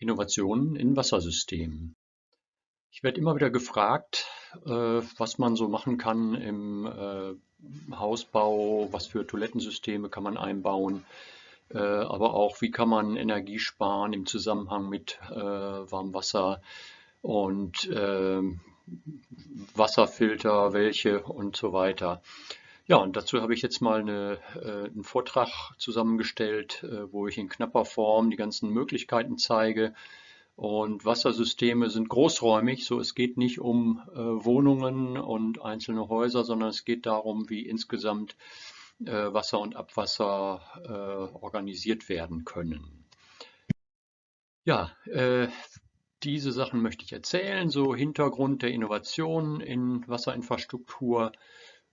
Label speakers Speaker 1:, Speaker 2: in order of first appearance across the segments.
Speaker 1: Innovationen in Wassersystemen. Ich werde immer wieder gefragt, äh, was man so machen kann im äh, Hausbau, was für Toilettensysteme kann man einbauen, äh, aber auch wie kann man Energie sparen im Zusammenhang mit Warmwasser und Wasserfilter, welche und so weiter. Ja, und dazu habe ich jetzt mal eine, äh, einen Vortrag zusammengestellt, äh, wo ich in knapper Form die ganzen Möglichkeiten zeige. Und Wassersysteme sind großräumig, so es geht nicht um äh, Wohnungen und einzelne Häuser, sondern es geht darum, wie insgesamt äh, Wasser und Abwasser äh, organisiert werden können. Ja, äh, diese Sachen möchte ich erzählen, so Hintergrund der Innovation in Wasserinfrastruktur,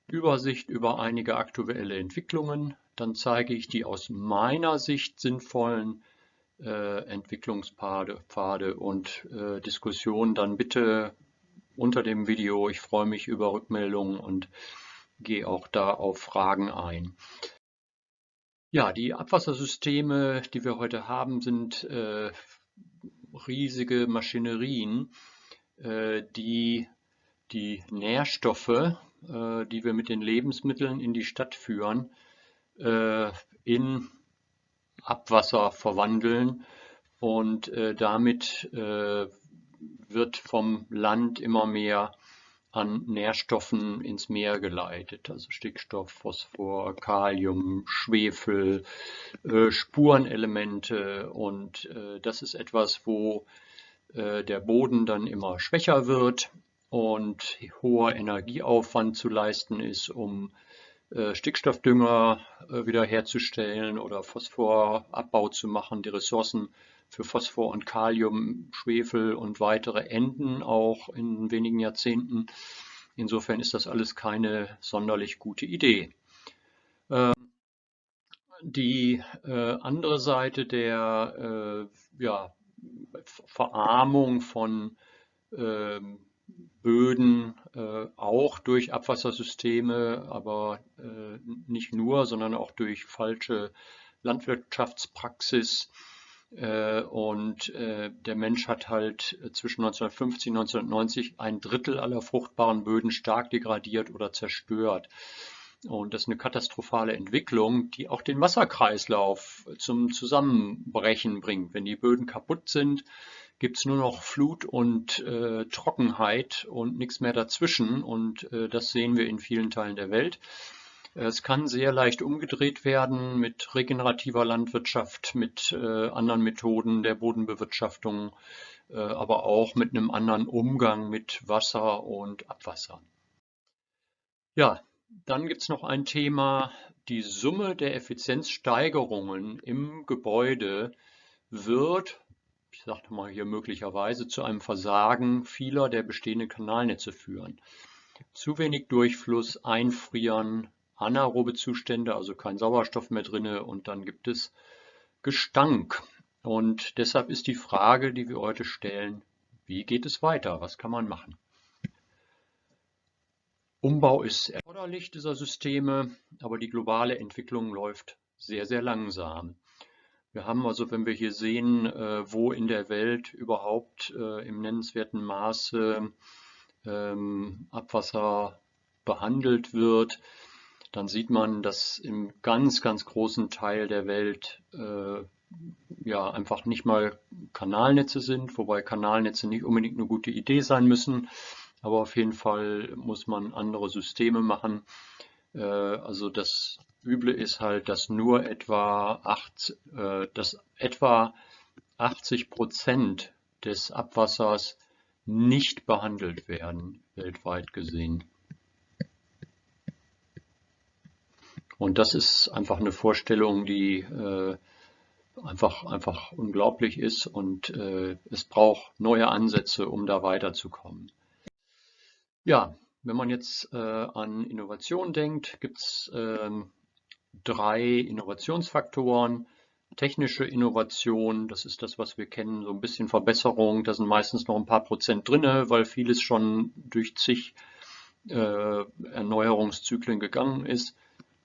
Speaker 1: Übersicht über einige aktuelle Entwicklungen. Dann zeige ich die aus meiner Sicht sinnvollen äh, Entwicklungspfade Pfade und äh, Diskussionen dann bitte unter dem Video. Ich freue mich über Rückmeldungen und gehe auch da auf Fragen ein. Ja, die Abwassersysteme, die wir heute haben, sind äh, riesige Maschinerien, äh, die die Nährstoffe äh, die wir mit den Lebensmitteln in die Stadt führen, äh, in Abwasser verwandeln. Und äh, damit wird vom Land immer mehr an Nährstoffen ins Meer geleitet, also Stickstoff, Phosphor, Kalium, Schwefel, äh, Spurenelemente. Und äh, das ist etwas, wo äh, der Boden dann immer schwächer wird und hoher Energieaufwand zu leisten ist, um äh, Stickstoffdünger äh, wiederherzustellen oder Phosphorabbau zu machen, die Ressourcen für Phosphor und Kalium, Schwefel und weitere enden auch in wenigen Jahrzehnten. Insofern ist das alles keine sonderlich gute Idee. Ähm, die äh, andere Seite der ja, Verarmung von ähm, Böden äh, auch durch Abwassersysteme, aber äh, nicht nur, sondern auch durch falsche Landwirtschaftspraxis. Äh, und äh, der Mensch hat halt zwischen 1950 und 1990 ein Drittel aller fruchtbaren Böden stark degradiert oder zerstört. Und das ist eine katastrophale Entwicklung, die auch den Wasserkreislauf zum Zusammenbrechen bringt. Wenn die Böden kaputt sind, gibt es nur noch Flut und äh, Trockenheit und nichts mehr dazwischen. Und äh, das sehen wir in vielen Teilen der Welt. Es kann sehr leicht umgedreht werden mit regenerativer Landwirtschaft, mit äh, anderen Methoden der Bodenbewirtschaftung, äh, aber auch mit einem anderen Umgang mit Wasser und Abwasser. Ja, dann gibt es noch ein Thema, die Summe der Effizienzsteigerungen im Gebäude wird ich sagte mal hier möglicherweise, zu einem Versagen vieler der bestehenden Kanalnetze führen. Zu wenig Durchfluss, Einfrieren, anaerobe Zustände, also kein Sauerstoff mehr drinne und dann gibt es Gestank. Und deshalb ist die Frage, die wir heute stellen, wie geht es weiter? Was kann man machen? Umbau ist erforderlich dieser Systeme, aber die globale Entwicklung läuft sehr, sehr langsam. Wir haben also, wenn wir hier sehen, äh, wo in der Welt überhaupt äh, im nennenswerten Maße ähm, Abwasser behandelt wird, dann sieht man, dass im ganz, ganz großen Teil der Welt äh, ja einfach nicht mal Kanalnetze sind, wobei Kanalnetze nicht unbedingt eine gute Idee sein müssen, aber auf jeden Fall muss man andere Systeme machen. also das Üble ist halt, dass nur etwa, 8, äh, dass etwa 80 Prozent des Abwassers nicht behandelt werden, weltweit gesehen. Und das ist einfach eine Vorstellung, die äh, einfach, einfach unglaublich ist und äh, es braucht neue Ansätze, um da weiterzukommen. Ja, wenn man jetzt äh, an Innovation denkt, gibt es ähm, drei Innovationsfaktoren. Technische Innovation, das ist das, was wir kennen, so ein bisschen Verbesserung. Da sind meistens noch ein paar Prozent drin, weil vieles schon durch zig äh, Erneuerungszyklen gegangen ist.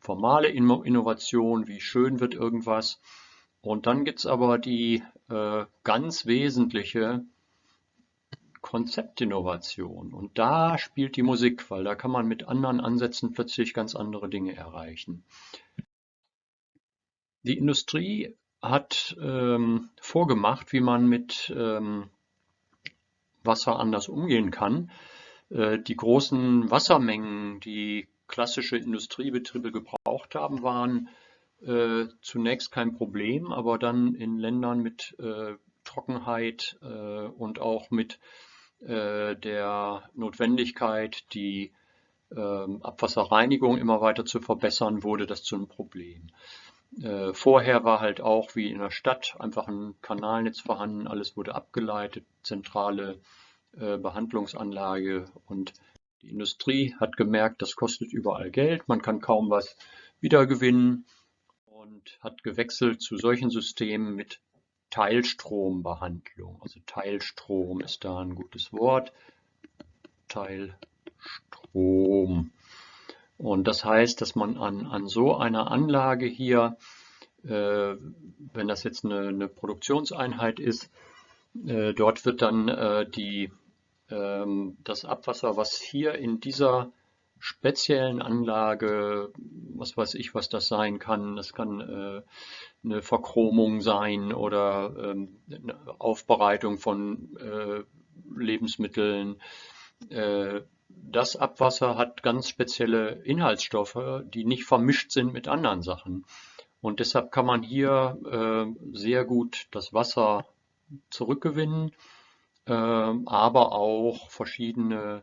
Speaker 1: Formale Innovation, wie schön wird irgendwas. Und dann gibt es aber die äh, ganz wesentliche Konzeptinnovation. Und da spielt die Musik, weil da kann man mit anderen Ansätzen plötzlich ganz andere Dinge erreichen. Die Industrie hat ähm, vorgemacht, wie man mit ähm, Wasser anders umgehen kann. Äh, die großen Wassermengen, die klassische Industriebetriebe gebraucht haben, waren äh, zunächst kein Problem, aber dann in Ländern mit äh, Trockenheit äh, und auch mit äh, der Notwendigkeit, die ähm, Abwasserreinigung immer weiter zu verbessern, wurde das zu einem Problem. Äh, vorher war halt auch wie in der Stadt einfach ein Kanalnetz vorhanden, alles wurde abgeleitet, zentrale äh, Behandlungsanlage und die Industrie hat gemerkt, das kostet überall Geld, man kann kaum was wiedergewinnen und hat gewechselt zu solchen Systemen mit Teilstrombehandlung. Also Teilstrom ist da ein gutes Wort. Teilstrom. Und das heißt, dass man an, an so einer Anlage hier, äh, wenn das jetzt eine, eine Produktionseinheit ist, äh, dort wird dann äh, die, ähm, das Abwasser, was hier in dieser speziellen Anlage, was weiß ich, was das sein kann. Das kann äh, eine Verchromung sein oder ähm, eine Aufbereitung von äh, Lebensmitteln. Das Abwasser hat ganz spezielle Inhaltsstoffe, die nicht vermischt sind mit anderen Sachen. Und deshalb kann man hier äh, sehr gut das Wasser zurückgewinnen, äh, aber auch verschiedene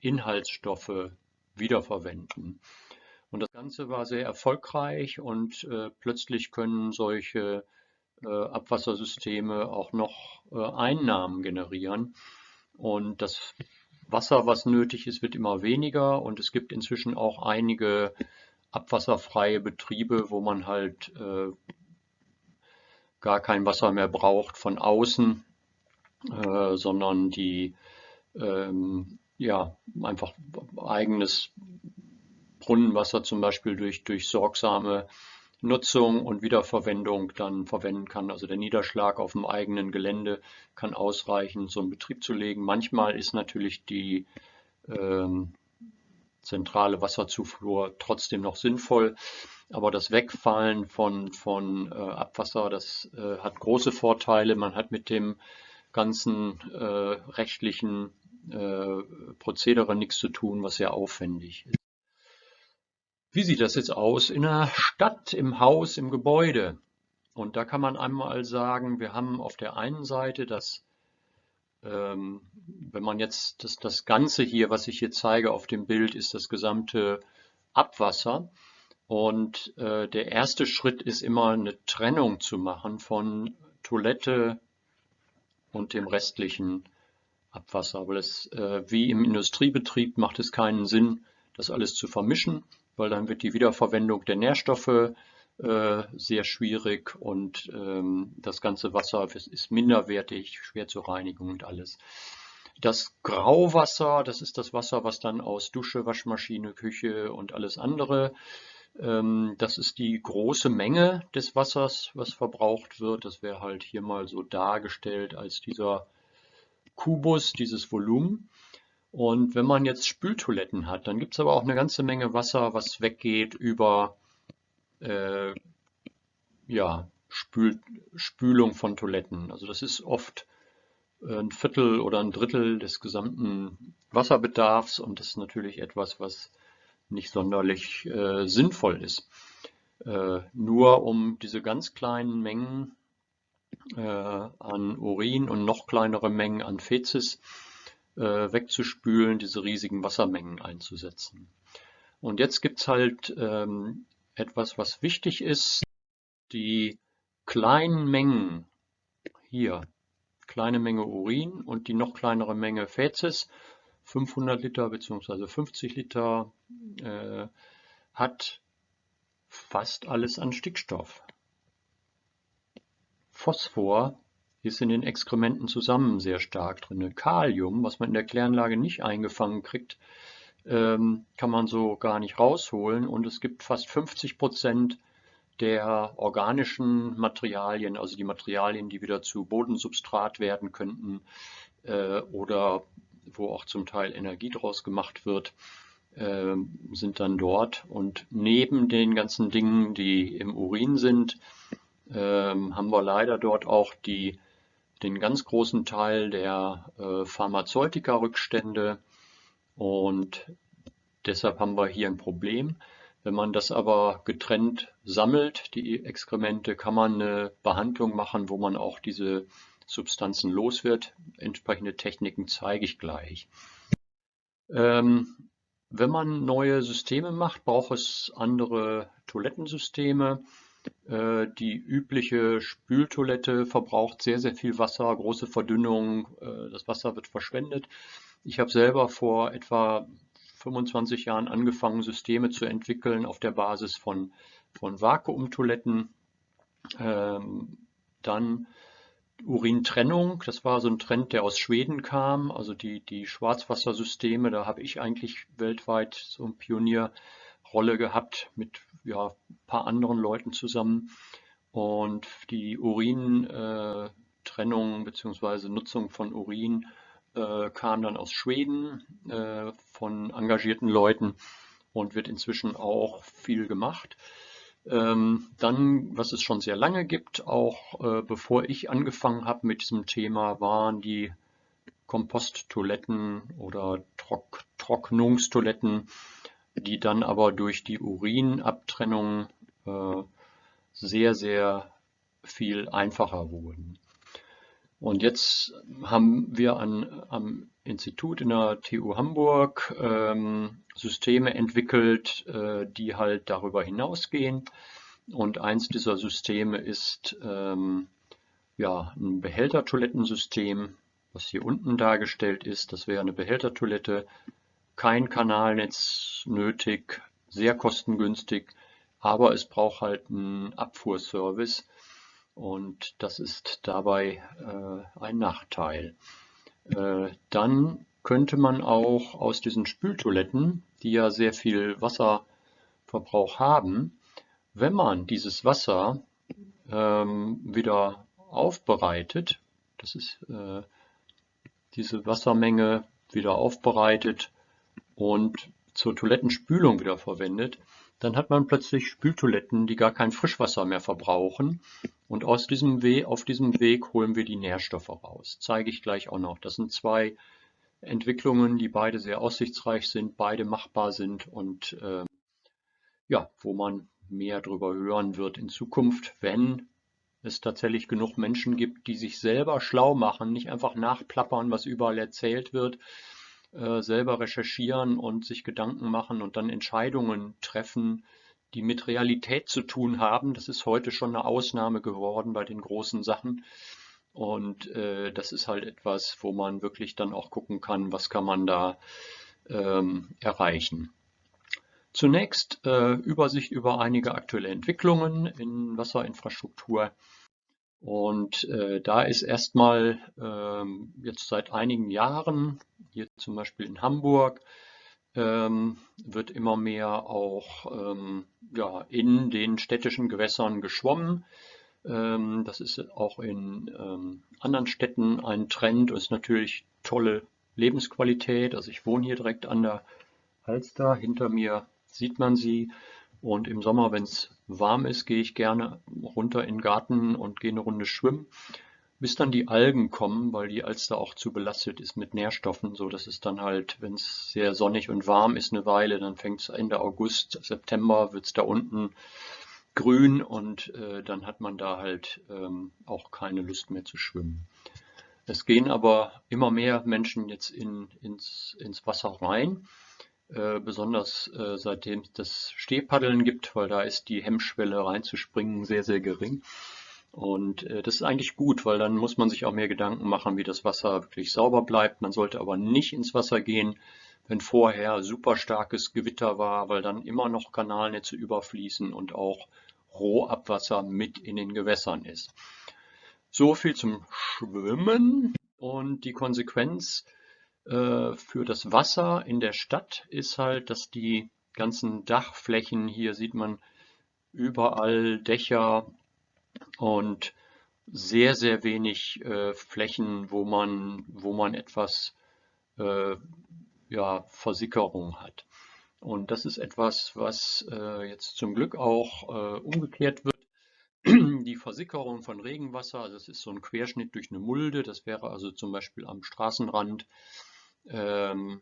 Speaker 1: Inhaltsstoffe wiederverwenden. Und das Ganze war sehr erfolgreich und äh, plötzlich können solche äh, Abwassersysteme auch noch äh, Einnahmen generieren. Und das Wasser, was nötig ist, wird immer weniger. Und es gibt inzwischen auch einige abwasserfreie Betriebe, wo man halt äh, gar kein Wasser mehr braucht von außen, äh, sondern die ähm, ja, einfach eigenes Brunnenwasser zum Beispiel durch, durch sorgsame Nutzung und Wiederverwendung dann verwenden kann. Also der Niederschlag auf dem eigenen Gelände kann ausreichen, so einen Betrieb zu legen. Manchmal ist natürlich die ähm, zentrale Wasserzufuhr trotzdem noch sinnvoll, aber das Wegfallen von, von äh, Abwasser, das äh, hat große Vorteile. Man hat mit dem ganzen äh, rechtlichen äh, Prozedere nichts zu tun, was sehr aufwendig ist. Wie sieht das jetzt aus in der Stadt, im Haus, im Gebäude? Und da kann man einmal sagen, wir haben auf der einen Seite das, ähm, wenn man jetzt das, das Ganze hier, was ich hier zeige auf dem Bild, ist das gesamte Abwasser. Und äh, der erste Schritt ist immer eine Trennung zu machen von Toilette und dem restlichen Abwasser, weil es äh, wie im Industriebetrieb macht es keinen Sinn, das alles zu vermischen, weil dann wird die Wiederverwendung der Nährstoffe äh, sehr schwierig und ähm, das ganze Wasser ist minderwertig, schwer zur Reinigung und alles. Das Grauwasser, das ist das Wasser, was dann aus Dusche, Waschmaschine, Küche und alles andere, ähm, das ist die große Menge des Wassers, was verbraucht wird. Das wäre halt hier mal so dargestellt als dieser Kubus, dieses Volumen. Und wenn man jetzt Spültoiletten hat, dann gibt es aber auch eine ganze Menge Wasser, was weggeht über äh, ja, Spül Spülung von Toiletten. Also das ist oft ein Viertel oder ein Drittel des gesamten Wasserbedarfs und das ist natürlich etwas, was nicht sonderlich äh, sinnvoll ist. Äh, nur um diese ganz kleinen Mengen äh, an Urin und noch kleinere Mengen an Fezes äh, wegzuspülen, diese riesigen Wassermengen einzusetzen. Und jetzt gibt es halt ähm, etwas, was wichtig ist. Die kleinen Mengen hier, kleine Menge Urin und die noch kleinere Menge Fezes, 500 Liter bzw. 50 Liter, äh, hat fast alles an Stickstoff. Phosphor ist in den Exkrementen zusammen sehr stark drin. Kalium, was man in der Kläranlage nicht eingefangen kriegt, ähm, kann man so gar nicht rausholen. Und es gibt fast 50 Prozent der organischen Materialien, also die Materialien, die wieder zu Bodensubstrat werden könnten äh, oder wo auch zum Teil Energie draus gemacht wird, äh, sind dann dort. Und neben den ganzen Dingen, die im Urin sind, äh, haben wir leider dort auch die, den ganz großen Teil der äh, Pharmazeutika-Rückstände. Und deshalb haben wir hier ein Problem. Wenn man das aber getrennt sammelt, die Exkremente, kann man eine Behandlung machen, wo man auch diese Substanzen los wird. Entsprechende Techniken zeige ich gleich. Ähm, wenn man neue Systeme macht, braucht es andere Toilettensysteme. Äh, die übliche Spültoilette verbraucht sehr, sehr viel Wasser, große Verdünnung, äh, das Wasser wird verschwendet. Ich habe selber vor etwa 25 Jahren angefangen, Systeme zu entwickeln auf der Basis von, von Vakuumtoiletten. Ähm, dann Urintrennung, das war so ein Trend, der aus Schweden kam. Also die, die Schwarzwassersysteme, da habe ich eigentlich weltweit so eine Pionierrolle gehabt mit ja, paar anderen Leuten zusammen. Und die Urintrennung äh, bzw. Nutzung von Urin äh, kam dann aus Schweden äh, von engagierten Leuten und wird inzwischen auch viel gemacht. Ähm, dann, was es schon sehr lange gibt, auch äh, bevor ich angefangen habe mit diesem Thema, waren die Komposttoiletten oder Trock Trocknungstoiletten, die dann aber durch die Urinabtrennung äh, sehr, sehr viel einfacher wurden. Und jetzt haben wir an, am Institut in der TU Hamburg ähm, Systeme entwickelt, äh, die halt darüber hinausgehen. Und eins dieser Systeme ist ähm, ja, ein Behältertoilettensystem, was hier unten dargestellt ist. Das wäre eine Behältertoilette, kein Kanalnetz nötig, sehr kostengünstig, aber es braucht halt einen Abfuhrservice und das ist dabei äh, ein Nachteil. Äh, dann könnte man auch aus diesen Spültoiletten, die ja sehr viel Wasserverbrauch haben, wenn man dieses Wasser ähm, wieder aufbereitet, das ist äh, diese Wassermenge wieder aufbereitet und zur Toilettenspülung wieder verwendet, dann hat man plötzlich Spültoiletten, die gar kein Frischwasser mehr verbrauchen. Und aus diesem Weg, auf diesem Weg holen wir die Nährstoffe raus. Zeige ich gleich auch noch. Das sind zwei Entwicklungen, die beide sehr aussichtsreich sind, beide machbar sind und äh, ja, wo man mehr darüber hören wird in Zukunft, wenn es tatsächlich genug Menschen gibt, die sich selber schlau machen, nicht einfach nachplappern, was überall erzählt wird, äh, selber recherchieren und sich Gedanken machen und dann Entscheidungen treffen, die mit Realität zu tun haben. Das ist heute schon eine Ausnahme geworden bei den großen Sachen. Und äh, das ist halt etwas, wo man wirklich dann auch gucken kann, was kann man da ähm, erreichen. Zunächst äh, Übersicht über einige aktuelle Entwicklungen in Wasserinfrastruktur. Und äh, da ist erstmal ähm, jetzt seit einigen Jahren, hier zum Beispiel in Hamburg, ähm, wird immer mehr auch ähm, ja, in den städtischen Gewässern geschwommen. Ähm, das ist auch in ähm, anderen Städten ein Trend und ist natürlich tolle Lebensqualität. Also ich wohne hier direkt an der Alster. Hinter mir sieht man sie. Und im Sommer, wenn es warm ist, gehe ich gerne runter in den Garten und gehe eine Runde schwimmen, bis dann die Algen kommen, weil die Alster auch zu belastet ist mit Nährstoffen, so dass es dann halt, wenn es sehr sonnig und warm ist eine Weile, dann fängt es Ende August, September wird es da unten grün und äh, dann hat man da halt ähm, auch keine Lust mehr zu schwimmen. Es gehen aber immer mehr Menschen jetzt in, ins, ins Wasser rein äh, besonders äh, seitdem es das Stehpaddeln gibt, weil da ist die Hemmschwelle reinzuspringen sehr, sehr gering. Und äh, das ist eigentlich gut, weil dann muss man sich auch mehr Gedanken machen, wie das Wasser wirklich sauber bleibt. Man sollte aber nicht ins Wasser gehen, wenn vorher super starkes Gewitter war, weil dann immer noch Kanalnetze überfließen und auch Rohabwasser mit in den Gewässern ist. So viel zum Schwimmen und die Konsequenz äh, für das Wasser in der Stadt ist halt, dass die ganzen Dachflächen, hier sieht man überall Dächer und sehr, sehr wenig äh, Flächen, wo man, wo man etwas äh, ja, Versickerung hat. Und das ist etwas, was äh, jetzt zum Glück auch äh, umgekehrt wird. Die Versickerung von Regenwasser, also es ist so ein Querschnitt durch eine Mulde, das wäre also zum Beispiel am Straßenrand. Ähm,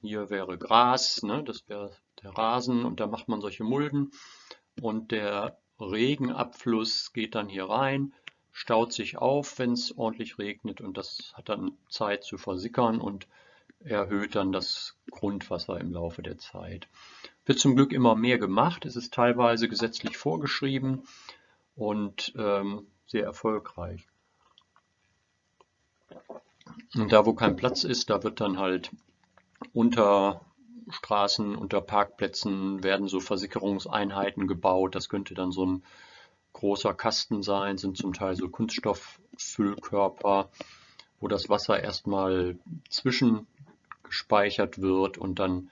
Speaker 1: hier wäre Gras, ne, das wäre der Rasen und da macht man solche Mulden. Und der Regenabfluss geht dann hier rein staut sich auf, wenn es ordentlich regnet und das hat dann Zeit zu versickern und erhöht dann das Grundwasser im Laufe der Zeit. Wird zum Glück immer mehr gemacht, es ist teilweise gesetzlich vorgeschrieben und ähm, sehr erfolgreich. Und da, wo kein Platz ist, da wird dann halt unter Straßen, unter Parkplätzen werden so Versickerungseinheiten gebaut. Das könnte dann so ein großer Kasten sein, sind zum Teil so Kunststofffüllkörper, wo das Wasser erstmal zwischengespeichert wird und dann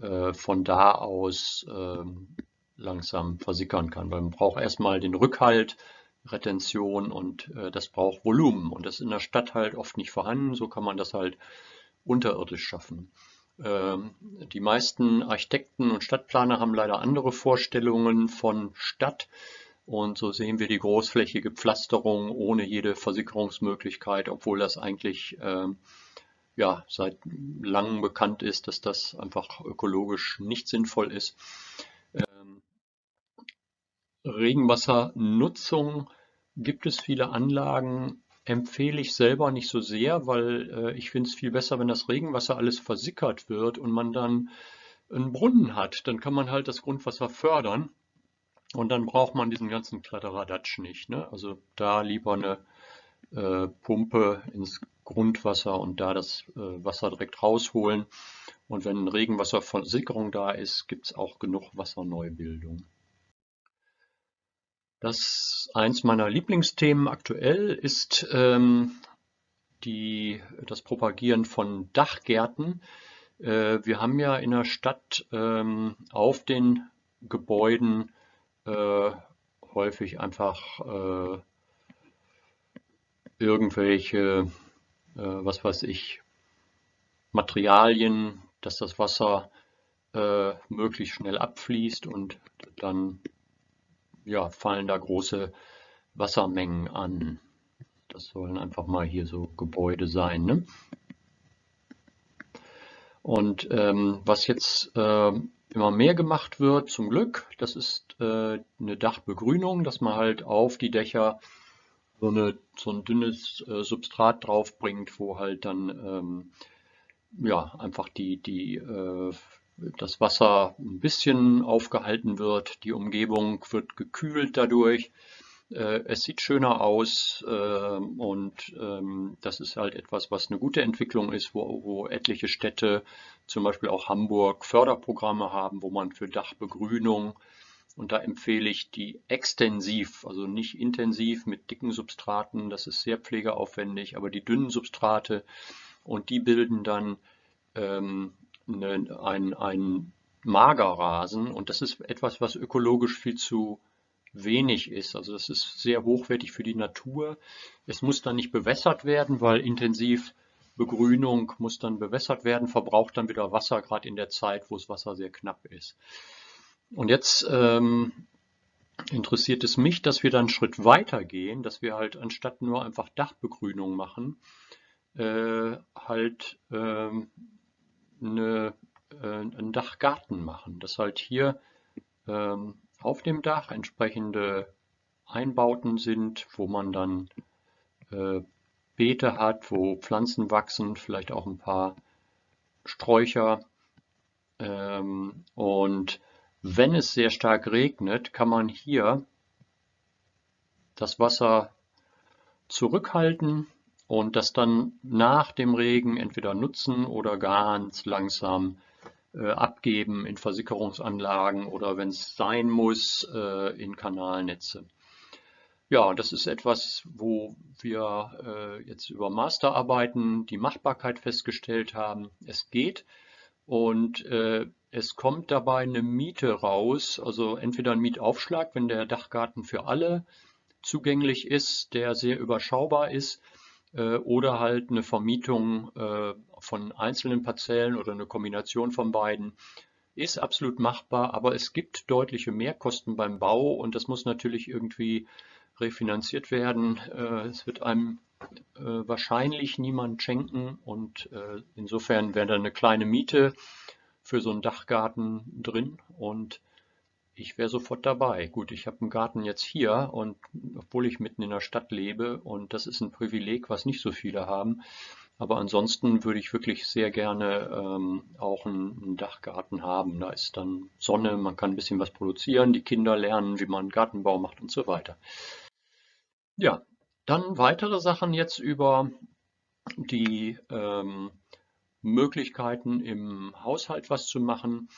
Speaker 1: äh, von da aus äh, langsam versickern kann. Weil man braucht erstmal den Rückhalt, Retention und äh, das braucht Volumen. Und das ist in der Stadt halt oft nicht vorhanden, so kann man das halt unterirdisch schaffen. Ähm, die meisten Architekten und Stadtplaner haben leider andere Vorstellungen von Stadt. Und so sehen wir die großflächige Pflasterung ohne jede Versickerungsmöglichkeit, obwohl das eigentlich äh, ja, seit langem bekannt ist, dass das einfach ökologisch nicht sinnvoll ist. Regenwassernutzung gibt es viele Anlagen, empfehle ich selber nicht so sehr, weil äh, ich finde es viel besser, wenn das Regenwasser alles versickert wird und man dann einen Brunnen hat. Dann kann man halt das Grundwasser fördern und dann braucht man diesen ganzen Kladderadatsch nicht. Ne? Also da lieber eine äh, Pumpe ins Grundwasser und da das äh, Wasser direkt rausholen. Und wenn Regenwasserversickerung da ist, gibt es auch genug Wasserneubildung. Das eins meiner Lieblingsthemen aktuell ist ähm, die, das Propagieren von Dachgärten. Äh, wir haben ja in der Stadt ähm, auf den Gebäuden äh, häufig einfach äh, irgendwelche, äh, was weiß ich, Materialien, dass das Wasser äh, möglichst schnell abfließt und dann ja, fallen da große Wassermengen an. Das sollen einfach mal hier so Gebäude sein. Ne? Und ähm, was jetzt ähm, immer mehr gemacht wird, zum Glück. Das ist äh, eine Dachbegrünung, dass man halt auf die Dächer so, eine, so ein dünnes äh, Substrat draufbringt, wo halt dann ähm, ja, einfach die, die, äh, das Wasser ein bisschen aufgehalten wird. Die Umgebung wird gekühlt dadurch. Äh, es sieht schöner aus äh, und ähm, das ist halt etwas, was eine gute Entwicklung ist, wo, wo etliche Städte, zum Beispiel auch Hamburg, Förderprogramme haben, wo man für Dachbegrünung und da empfehle ich die extensiv, also nicht intensiv mit dicken Substraten, das ist sehr pflegeaufwendig, aber die dünnen Substrate und die bilden dann ähm, ein, ein Magerrasen und das ist etwas, was ökologisch viel zu wenig ist. Also das ist sehr hochwertig für die Natur. Es muss dann nicht bewässert werden, weil intensiv Begrünung muss dann bewässert werden, verbraucht dann wieder Wasser, gerade in der Zeit, wo das Wasser sehr knapp ist. Und jetzt ähm, interessiert es mich, dass wir dann einen Schritt weiter gehen, dass wir halt anstatt nur einfach Dachbegrünung machen, äh, halt ähm, eine, äh, einen Dachgarten machen. Dass halt hier ähm, auf dem Dach entsprechende Einbauten sind, wo man dann äh, Beete hat, wo Pflanzen wachsen, vielleicht auch ein paar Sträucher. Ähm, und wenn es sehr stark regnet, kann man hier das Wasser zurückhalten und das dann nach dem Regen entweder nutzen oder ganz langsam äh, abgeben in Versickerungsanlagen oder wenn es sein muss, äh, in Kanalnetze. Ja, das ist etwas, wo wir äh, jetzt über Masterarbeiten die Machbarkeit festgestellt haben. Es geht. und äh, es kommt dabei eine Miete raus, also entweder ein Mietaufschlag, wenn der Dachgarten für alle zugänglich ist, der sehr überschaubar ist, oder halt eine Vermietung äh, von einzelnen Parzellen oder eine Kombination von beiden. Ist absolut machbar, aber es gibt deutliche Mehrkosten beim Bau und das muss natürlich irgendwie refinanziert werden. Äh, es wird einem äh, wahrscheinlich niemand schenken und äh, insofern wäre da eine kleine Miete für so einen Dachgarten drin und ich wäre sofort dabei. Gut, ich habe einen Garten jetzt hier und obwohl ich mitten in der Stadt lebe und das ist ein Privileg, was nicht so viele haben. Aber ansonsten würde ich wirklich sehr gerne ähm, auch einen, einen, Dachgarten haben. Da ist dann Sonne, man kann ein bisschen was produzieren, die Kinder lernen, wie man Gartenbau macht und so weiter. Ja, dann weitere Sachen jetzt über die ähm, Möglichkeiten im Haushalt was zu machen.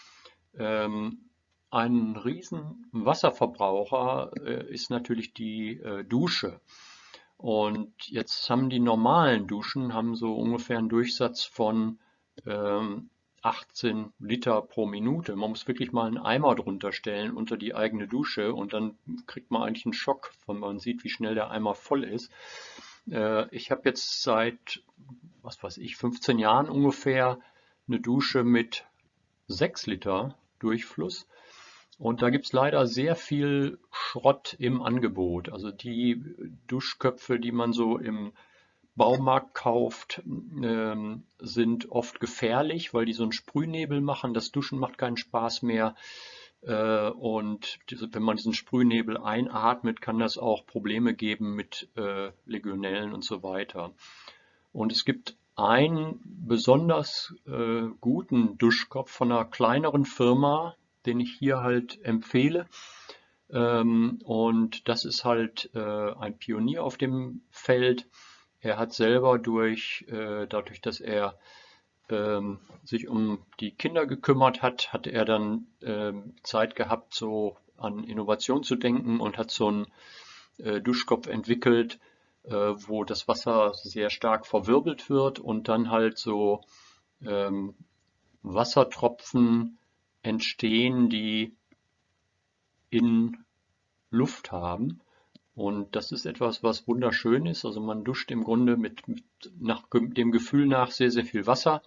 Speaker 1: Ähm, ein riesen Wasserverbraucher äh, ist natürlich die äh, Dusche. Und jetzt haben die normalen Duschen haben so ungefähr einen Durchsatz von ähm, 18 Liter pro Minute. Man muss wirklich mal einen Eimer drunter stellen unter die eigene Dusche und dann kriegt man eigentlich einen Schock, wenn man sieht, wie schnell der Eimer voll ist. Äh, ich habe jetzt seit, was weiß ich, 15 Jahren ungefähr eine Dusche mit 6 Liter Durchfluss. Und da gibt es leider sehr viel Schrott im Angebot. Also die Duschköpfe, die man so im Baumarkt kauft, ähm, sind oft gefährlich, weil die so einen Sprühnebel machen. Das Duschen macht keinen Spaß mehr. Äh, und wenn man diesen Sprühnebel einatmet, kann das auch Probleme geben mit äh, Legionellen und so weiter. Und es gibt einen besonders äh, guten Duschkopf von einer kleineren Firma, den ich hier halt empfehle. Ähm, und das ist halt ein Pionier auf dem Feld. Er hat selber durch, dadurch, dass er ähm, sich um die Kinder gekümmert hat, hat er dann ähm, Zeit gehabt, so an Innovation zu denken und hat so einen äh, Duschkopf entwickelt, äh, wo das Wasser sehr stark verwirbelt wird und dann halt so ähm, Wassertropfen entstehen, die in Luft haben. Und das ist etwas, was wunderschön ist. Also man duscht im Grunde mit, mit nach dem Gefühl nach sehr, sehr viel Wasser.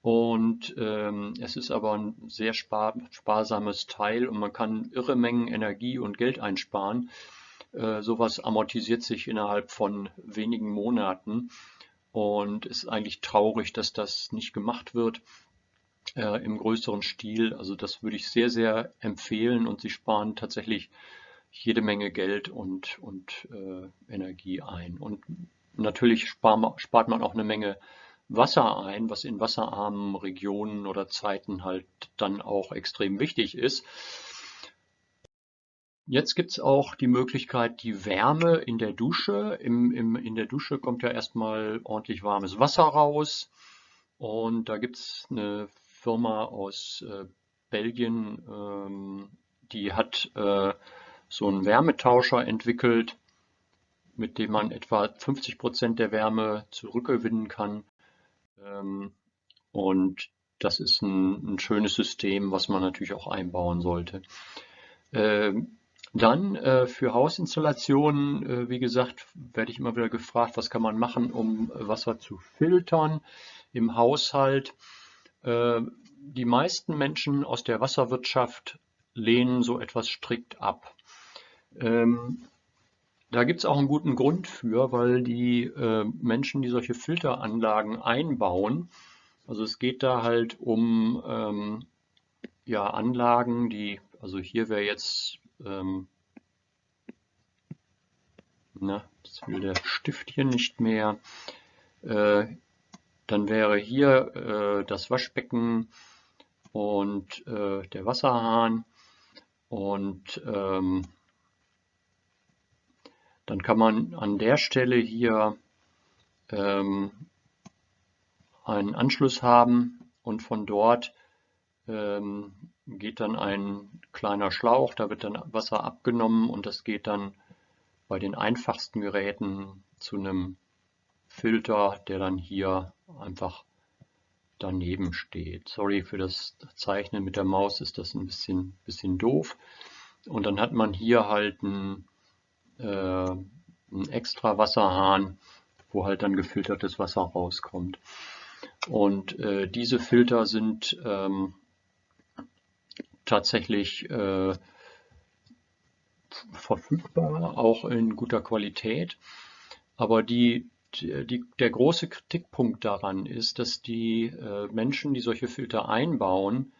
Speaker 1: Und ähm, es ist aber ein sehr spar sparsames Teil und man kann irre Mengen Energie und Geld einsparen. Äh, sowas amortisiert sich innerhalb von wenigen Monaten und ist eigentlich traurig, dass das nicht gemacht wird äh, im größeren Stil. Also das würde ich sehr, sehr empfehlen und sie sparen tatsächlich jede Menge Geld und, und äh, Energie ein. Und natürlich spart, spart man auch eine Menge Wasser ein, was in wasserarmen Regionen oder Zeiten halt dann auch extrem wichtig ist. Jetzt gibt es auch die Möglichkeit, die Wärme in der Dusche. Im, im, in der Dusche kommt ja erstmal ordentlich warmes Wasser raus. Und da gibt es eine Firma aus äh, Belgien, ähm, die hat äh, so einen Wärmetauscher entwickelt, mit dem man etwa 50 Prozent der Wärme zurückgewinnen kann. Ähm, und das ist ein, ein, schönes System, was man natürlich auch einbauen sollte. Ähm, dann äh, für Hausinstallationen, äh, wie gesagt, werde ich immer wieder gefragt, was kann man machen, um Wasser zu filtern im Haushalt. Äh, die meisten Menschen aus der Wasserwirtschaft lehnen so etwas strikt ab. Ähm, da gibt es auch einen guten Grund für, weil die äh, Menschen, die solche Filteranlagen einbauen, also es geht da halt um ähm, ja, Anlagen, die, also hier wäre jetzt, ähm, na, das will der Stift hier nicht mehr, äh, dann wäre hier äh, das Waschbecken und äh, der Wasserhahn und ähm, dann kann man an der Stelle hier ähm, einen Anschluss haben und von dort ähm, geht dann ein kleiner Schlauch, da wird dann Wasser abgenommen und das geht dann bei den einfachsten Geräten zu einem Filter, der dann hier einfach daneben steht. Sorry für das Zeichnen mit der Maus ist das ein bisschen, bisschen doof. Und dann hat man hier halt einen, äh, einen extra Wasserhahn, wo halt dann gefiltertes Wasser rauskommt. Und äh, diese Filter sind ähm, tatsächlich äh, verfügbar, auch in guter Qualität. Aber die, die, der große Kritikpunkt daran ist, dass die äh, Menschen, die solche Filter einbauen,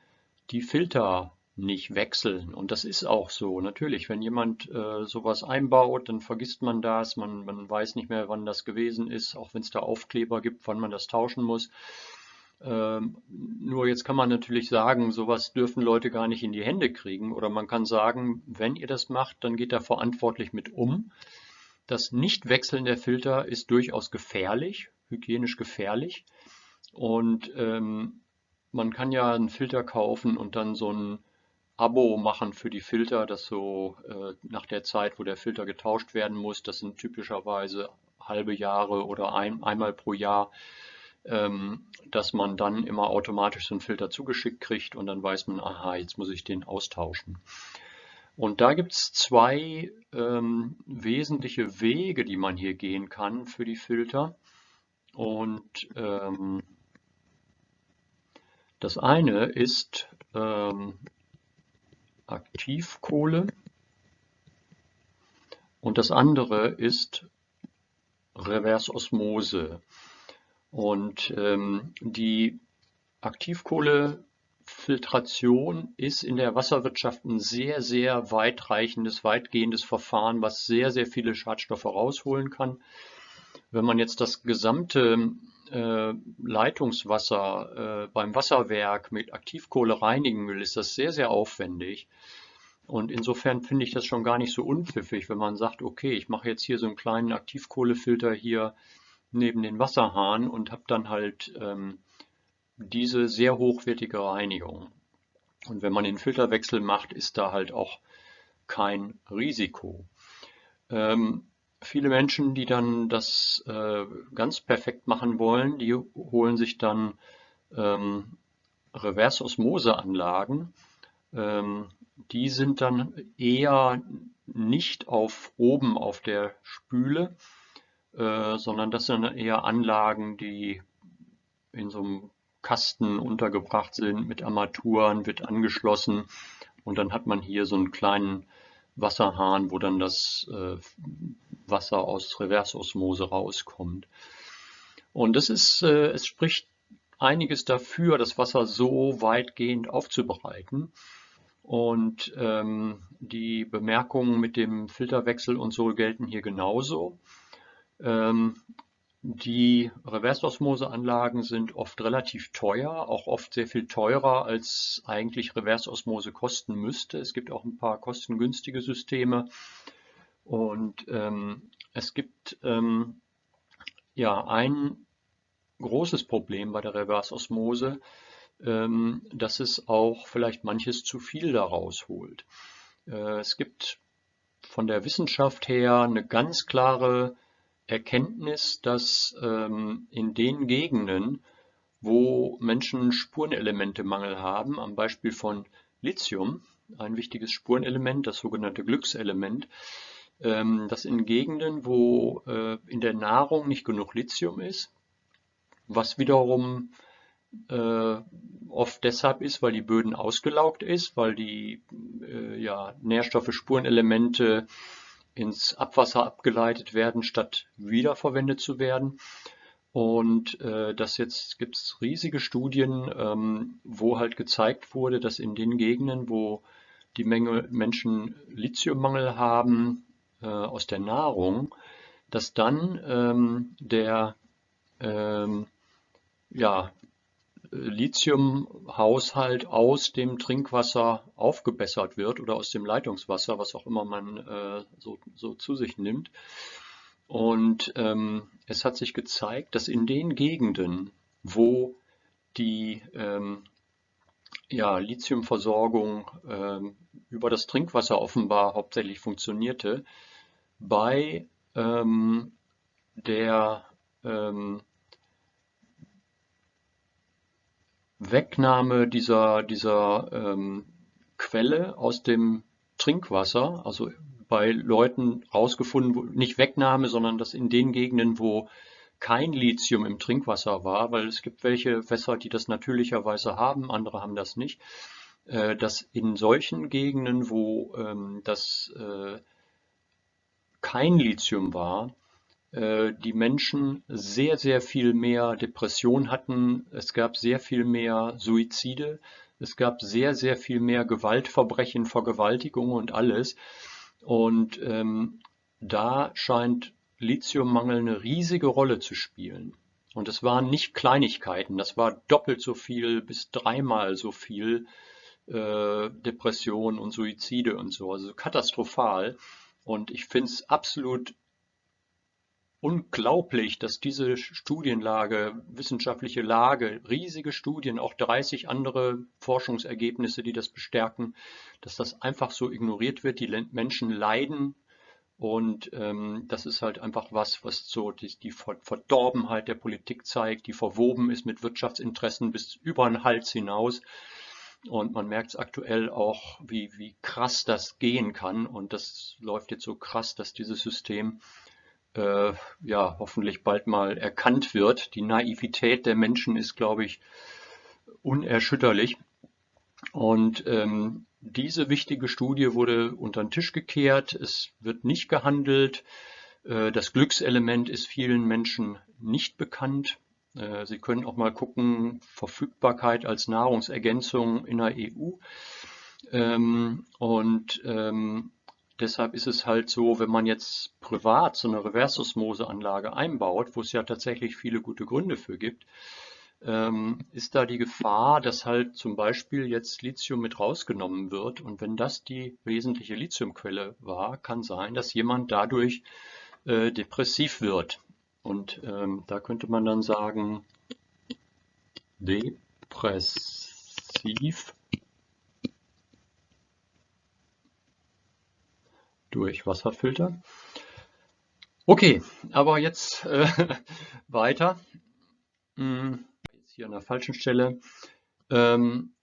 Speaker 1: die Filter nicht wechseln. Und das ist auch so. Natürlich, wenn jemand äh, sowas einbaut, dann vergisst man das. Man, man weiß nicht mehr, wann das gewesen ist, auch wenn es da Aufkleber gibt, wann man das tauschen muss. Ähm, nur jetzt kann man natürlich sagen, sowas dürfen Leute gar nicht in die Hände kriegen. Oder man kann sagen, wenn ihr das macht, dann geht da verantwortlich mit um. Das Nichtwechseln der Filter ist durchaus gefährlich, hygienisch gefährlich. Und ähm, man kann ja einen Filter kaufen und dann so ein Abo machen für die Filter, das so äh, nach der Zeit, wo der Filter getauscht werden muss, das sind typischerweise halbe Jahre oder ein, einmal pro Jahr ähm, dass man dann immer automatisch so einen Filter zugeschickt kriegt und dann weiß man, aha, jetzt muss ich den austauschen. Und da gibt es zwei ähm, wesentliche Wege, die man hier gehen kann für die Filter. Und ähm, das eine ist ähm, Aktivkohle und das andere ist Reversosmose. Und ähm, die Aktivkohlefiltration ist in der Wasserwirtschaft ein sehr, sehr weitreichendes, weitgehendes Verfahren, was sehr, sehr viele Schadstoffe rausholen kann. Wenn man jetzt das gesamte äh, Leitungswasser äh, beim Wasserwerk mit Aktivkohle reinigen will, ist das sehr, sehr aufwendig. Und insofern finde ich das schon gar nicht so unpfiffig, wenn man sagt, okay, ich mache jetzt hier so einen kleinen Aktivkohlefilter hier neben den Wasserhahn und habe dann halt ähm, diese sehr hochwertige Reinigung. Und wenn man den Filterwechsel macht, ist da halt auch kein Risiko. Ähm, viele Menschen, die dann das äh, ganz perfekt machen wollen, die holen sich dann ähm, Reverse-Osmose-Anlagen. Ähm, die sind dann eher nicht auf oben auf der Spüle, äh, sondern das sind eher Anlagen, die in so einem Kasten untergebracht sind mit Armaturen, wird angeschlossen und dann hat man hier so einen kleinen Wasserhahn, wo dann das äh, Wasser aus Reversosmose rauskommt. Und das ist, äh, es spricht einiges dafür, das Wasser so weitgehend aufzubereiten. Und ähm, die Bemerkungen mit dem Filterwechsel und so gelten hier genauso. Ähm, die Reversosmose-Anlagen sind oft relativ teuer, auch oft sehr viel teurer, als eigentlich Reversosmose kosten müsste. Es gibt auch ein paar kostengünstige Systeme. Und ähm, es gibt ähm, ja ein großes Problem bei der Reversosmose, ähm, dass es auch vielleicht manches zu viel daraus holt. Äh, es gibt von der Wissenschaft her eine ganz klare Erkenntnis, dass ähm, in den Gegenden, wo Menschen Spurenelementemangel haben, am Beispiel von Lithium, ein wichtiges Spurenelement, das sogenannte Glückselement, ähm, dass in Gegenden, wo äh, in der Nahrung nicht genug Lithium ist, was wiederum äh, oft deshalb ist, weil die Böden ausgelaugt ist, weil die äh, ja, Nährstoffe, Spurenelemente ins Abwasser abgeleitet werden, statt wiederverwendet zu werden. Und äh, das jetzt gibt es riesige Studien, ähm, wo halt gezeigt wurde, dass in den Gegenden, wo die Menge Menschen Lithiummangel haben äh, aus der Nahrung, dass dann ähm, der ähm, ja, Lithiumhaushalt aus dem Trinkwasser aufgebessert wird oder aus dem Leitungswasser, was auch immer man äh, so, so, zu sich nimmt. Und ähm, es hat sich gezeigt, dass in den Gegenden, wo die ähm, ja, Lithiumversorgung ähm, über das Trinkwasser offenbar hauptsächlich funktionierte, bei ähm, der ähm, Wegnahme dieser, dieser ähm, Quelle aus dem Trinkwasser, also bei Leuten rausgefunden, nicht Wegnahme, sondern dass in den Gegenden, wo kein Lithium im Trinkwasser war, weil es gibt welche Wässer, die das natürlicherweise haben, andere haben das nicht, äh, dass in solchen Gegenden, wo ähm, das äh, kein Lithium war, die Menschen sehr, sehr viel mehr Depression hatten. Es gab sehr viel mehr Suizide. Es gab sehr, sehr viel mehr Gewaltverbrechen, Vergewaltigungen und alles. Und ähm, da scheint Lithiummangel eine riesige Rolle zu spielen. Und es waren nicht Kleinigkeiten, das war doppelt so viel bis dreimal so viel äh, Depression und Suizide und so, also katastrophal. Und ich finde es absolut unglaublich, dass diese Studienlage, wissenschaftliche Lage, riesige Studien, auch 30 andere Forschungsergebnisse, die das bestärken, dass das einfach so ignoriert wird. Die Menschen leiden und ähm, das ist halt einfach was, was so die, die, Verdorbenheit der Politik zeigt, die verwoben ist mit Wirtschaftsinteressen bis über den Hals hinaus. Und man merkt es aktuell auch, wie, wie krass das gehen kann. Und das läuft jetzt so krass, dass dieses System äh, ja hoffentlich bald mal erkannt wird. Die Naivität der Menschen ist, glaube ich, unerschütterlich. Und ähm, diese wichtige Studie wurde unter den Tisch gekehrt. Es wird nicht gehandelt. Äh, das Glückselement ist vielen Menschen nicht bekannt. Äh, Sie können auch mal gucken, Verfügbarkeit als Nahrungsergänzung in der EU. Ähm, und ähm, Deshalb ist es halt so, wenn man jetzt privat so eine Reverse-Osmose-Anlage einbaut, wo es ja tatsächlich viele gute Gründe für gibt, ähm, ist da die Gefahr, dass halt zum Beispiel jetzt Lithium mit rausgenommen wird. Und wenn das die wesentliche Lithiumquelle war, kann sein, dass jemand dadurch äh, depressiv wird. Und ähm, da könnte man dann sagen, depressiv durch Wasserfilter. Okay, aber jetzt äh, weiter. Hm, jetzt hier an der falschen Stelle. Ähm,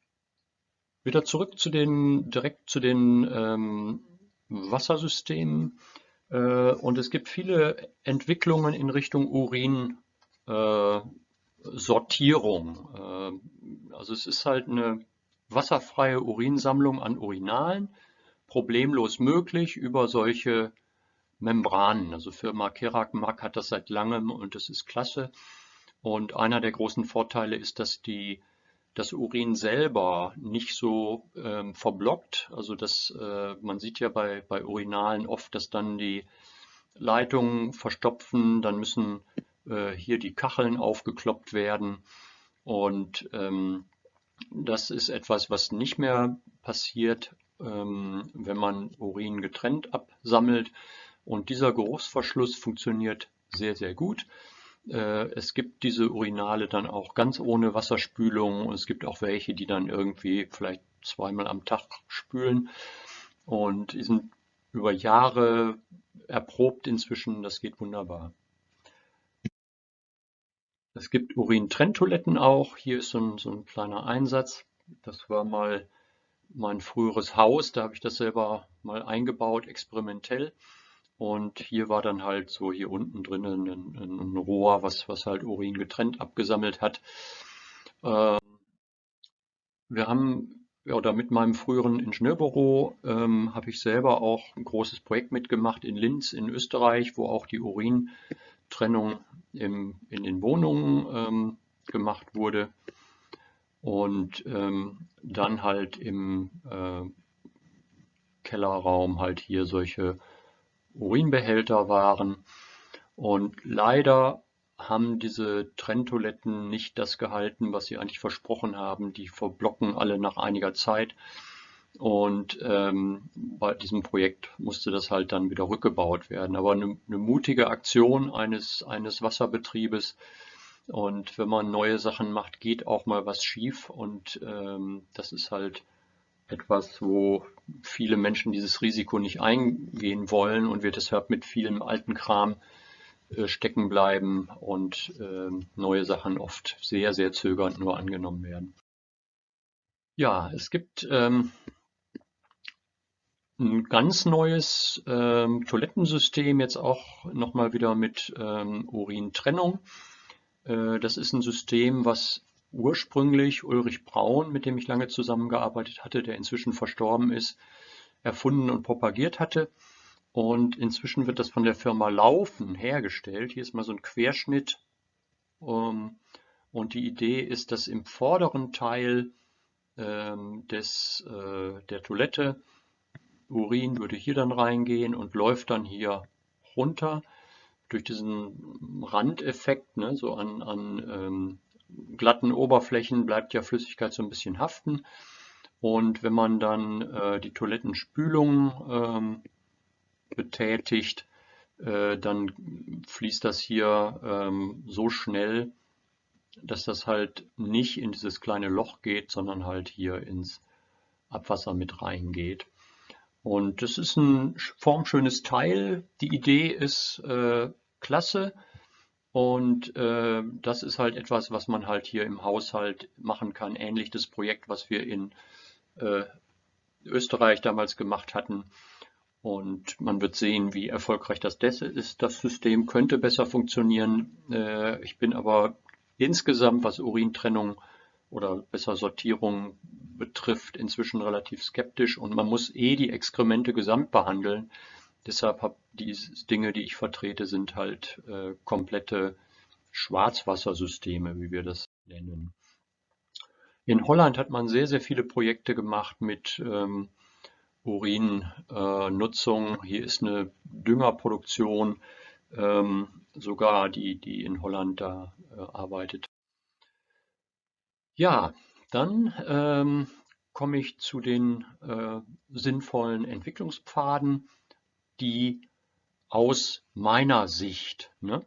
Speaker 1: wieder zurück zu den, direkt zu den ähm, Wassersystemen. Äh, und es gibt viele Entwicklungen in Richtung Urinsortierung. Äh, also es ist halt eine wasserfreie Urinsammlung an Urinalen problemlos möglich über solche Membranen. Also Firma Kerak hat das seit langem und das ist klasse. Und einer der großen Vorteile ist, dass die, das Urin selber nicht so ähm, verblockt. Also das, äh, man sieht ja bei, bei Urinalen oft, dass dann die Leitungen verstopfen, dann müssen äh, hier die Kacheln aufgekloppt werden. Und ähm, das ist etwas, was nicht mehr passiert wenn man Urin getrennt absammelt. Und dieser Geruchsverschluss funktioniert sehr, sehr gut. Äh, es gibt diese Urinale dann auch ganz ohne Wasserspülung und es gibt auch welche, die dann irgendwie vielleicht zweimal am Tag spülen. Und die sind über Jahre erprobt inzwischen, das geht wunderbar. Es gibt Urintrenntoiletten auch. Hier ist so ein, so ein kleiner Einsatz. Das war mal mein früheres Haus, da habe ich das selber mal eingebaut, experimentell. Und hier war dann halt so hier unten drinnen ein, ein, Rohr, was, was halt Urin getrennt abgesammelt hat. Ähm, wir haben, oder mit meinem früheren Ingenieurbüro ähm, habe ich selber auch ein großes Projekt mitgemacht in Linz in Österreich, wo auch die Urintrennung im, in den Wohnungen ähm, gemacht wurde und ähm, dann halt im äh, Kellerraum halt hier solche Urinbehälter waren. Und leider haben diese Trenntoiletten nicht das gehalten, was sie eigentlich versprochen haben. Die verblocken alle nach einiger Zeit. Und ähm, bei diesem Projekt musste das halt dann wieder rückgebaut werden. Aber eine, eine mutige Aktion eines, eines Wasserbetriebes, und wenn man neue Sachen macht, geht auch mal was schief. Und ähm, das ist halt etwas, wo viele Menschen dieses Risiko nicht eingehen wollen und wir deshalb mit vielem alten Kram äh, stecken bleiben und äh, neue Sachen oft sehr, sehr zögernd nur angenommen werden. Ja, es gibt ähm, ein ganz neues ähm, Toilettensystem, jetzt auch nochmal wieder mit ähm, Urintrennung. Äh, das ist ein System, was ursprünglich Ulrich Braun, mit dem ich lange zusammengearbeitet hatte, der inzwischen verstorben ist, erfunden und propagiert hatte. Und inzwischen wird das von der Firma Laufen hergestellt. Hier ist mal so ein Querschnitt. Ähm, und die Idee ist, dass im vorderen Teil ähm, des, äh, der Toilette Urin würde hier dann reingehen und läuft dann hier runter durch diesen Randeffekt, ne, so an, an ähm, glatten Oberflächen bleibt ja Flüssigkeit so ein bisschen haften. Und wenn man dann äh, die Toilettenspülung ähm, betätigt, äh, dann fließt das hier ähm, so schnell, dass das halt nicht in dieses kleine Loch geht, sondern halt hier ins Abwasser mit reingeht. Und das ist ein formschönes Teil. Die Idee ist äh, klasse. Und äh, das ist halt etwas, was man halt hier im Haushalt machen kann. Ähnlich das Projekt, was wir in äh, Österreich damals gemacht hatten. Und man wird sehen, wie erfolgreich das ist. Das System könnte besser funktionieren. Äh, ich bin aber insgesamt, was Urintrennung oder besser Sortierung betrifft, inzwischen relativ skeptisch. Und man muss eh die Exkremente gesamt behandeln. Deshalb habe die Dinge, die ich vertrete, sind halt äh, komplette Schwarzwassersysteme, wie wir das nennen. In Holland hat man sehr, sehr viele Projekte gemacht mit ähm, Urinnutzung. Äh, Hier ist eine Düngerproduktion, ähm, sogar die, die in Holland da äh, arbeitet. Ja, dann ähm, komme ich zu den äh, sinnvollen Entwicklungspfaden, die aus meiner Sicht ne,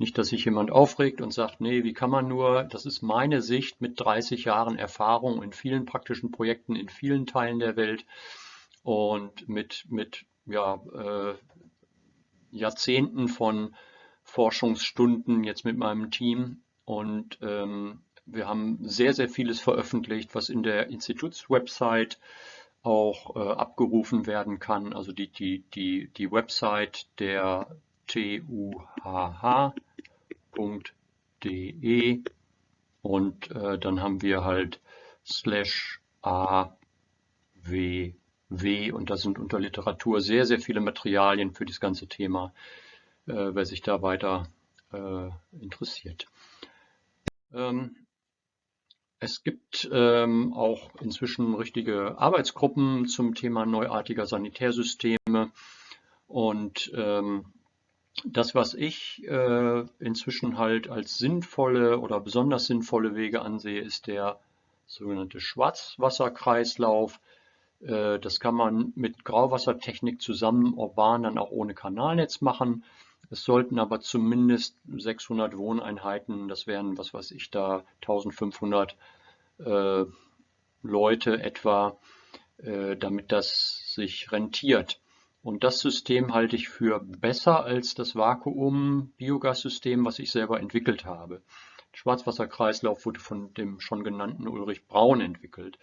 Speaker 1: Nicht, dass sich jemand aufregt und sagt, nee, wie kann man nur, das ist meine Sicht mit 30 Jahren Erfahrung in vielen praktischen Projekten in vielen Teilen der Welt und mit, mit ja, äh, Jahrzehnten von Forschungsstunden jetzt mit meinem Team. Und ähm, wir haben sehr, sehr vieles veröffentlicht, was in der Institutswebsite auch äh, abgerufen werden kann. Also die, die, die, die Website der TUHH www.ecom.de und äh, dann haben wir halt slash aww und da sind unter Literatur sehr, sehr viele Materialien für das ganze Thema, wer sich da weiter äh, interessiert. Ähm, es gibt ähm, auch inzwischen richtige Arbeitsgruppen zum Thema neuartiger Sanitärsysteme und ähm, das, was ich äh, inzwischen halt als sinnvolle oder besonders sinnvolle Wege ansehe, ist der sogenannte Schwarzwasserkreislauf. Äh, das kann man mit Grauwassertechnik zusammen urban dann auch ohne Kanalnetz machen. Es sollten aber zumindest 600 Wohneinheiten, das wären, was weiß ich da, 1500 äh, Leute etwa, äh, damit das sich rentiert. Und das System halte ich für besser als das Vakuum-Biogassystem, was ich selber entwickelt habe. Schwarzwasserkreislauf wurde von dem schon genannten Ulrich Braun entwickelt.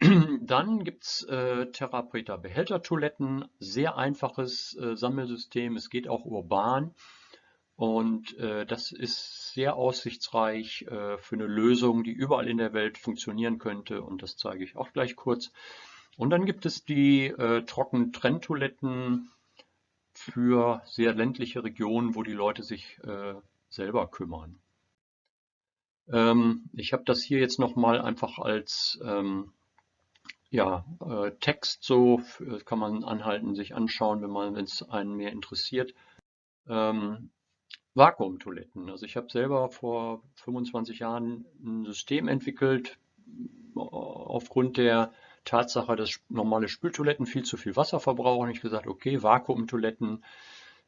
Speaker 1: Dann gibt es äh, Therapreta Behältertoiletten, sehr einfaches äh, Sammelsystem, es geht auch urban und äh, das ist sehr aussichtsreich äh, für eine Lösung, die überall in der Welt funktionieren könnte und das zeige ich auch gleich kurz. Und dann gibt es die äh, Trockentrenntoiletten für sehr ländliche Regionen, wo die Leute sich äh, selber kümmern. Ähm, ich habe das hier jetzt nochmal einfach als ähm, ja, äh, Text so, kann man anhalten, sich anschauen, wenn man, wenn es einen mehr interessiert. Ähm, Vakuumtoiletten. Also ich habe selber vor 25 Jahren ein System entwickelt aufgrund der Tatsache, dass normale Spültoiletten viel zu viel Wasser verbrauchen. Ich gesagt, okay, Vakuumtoiletten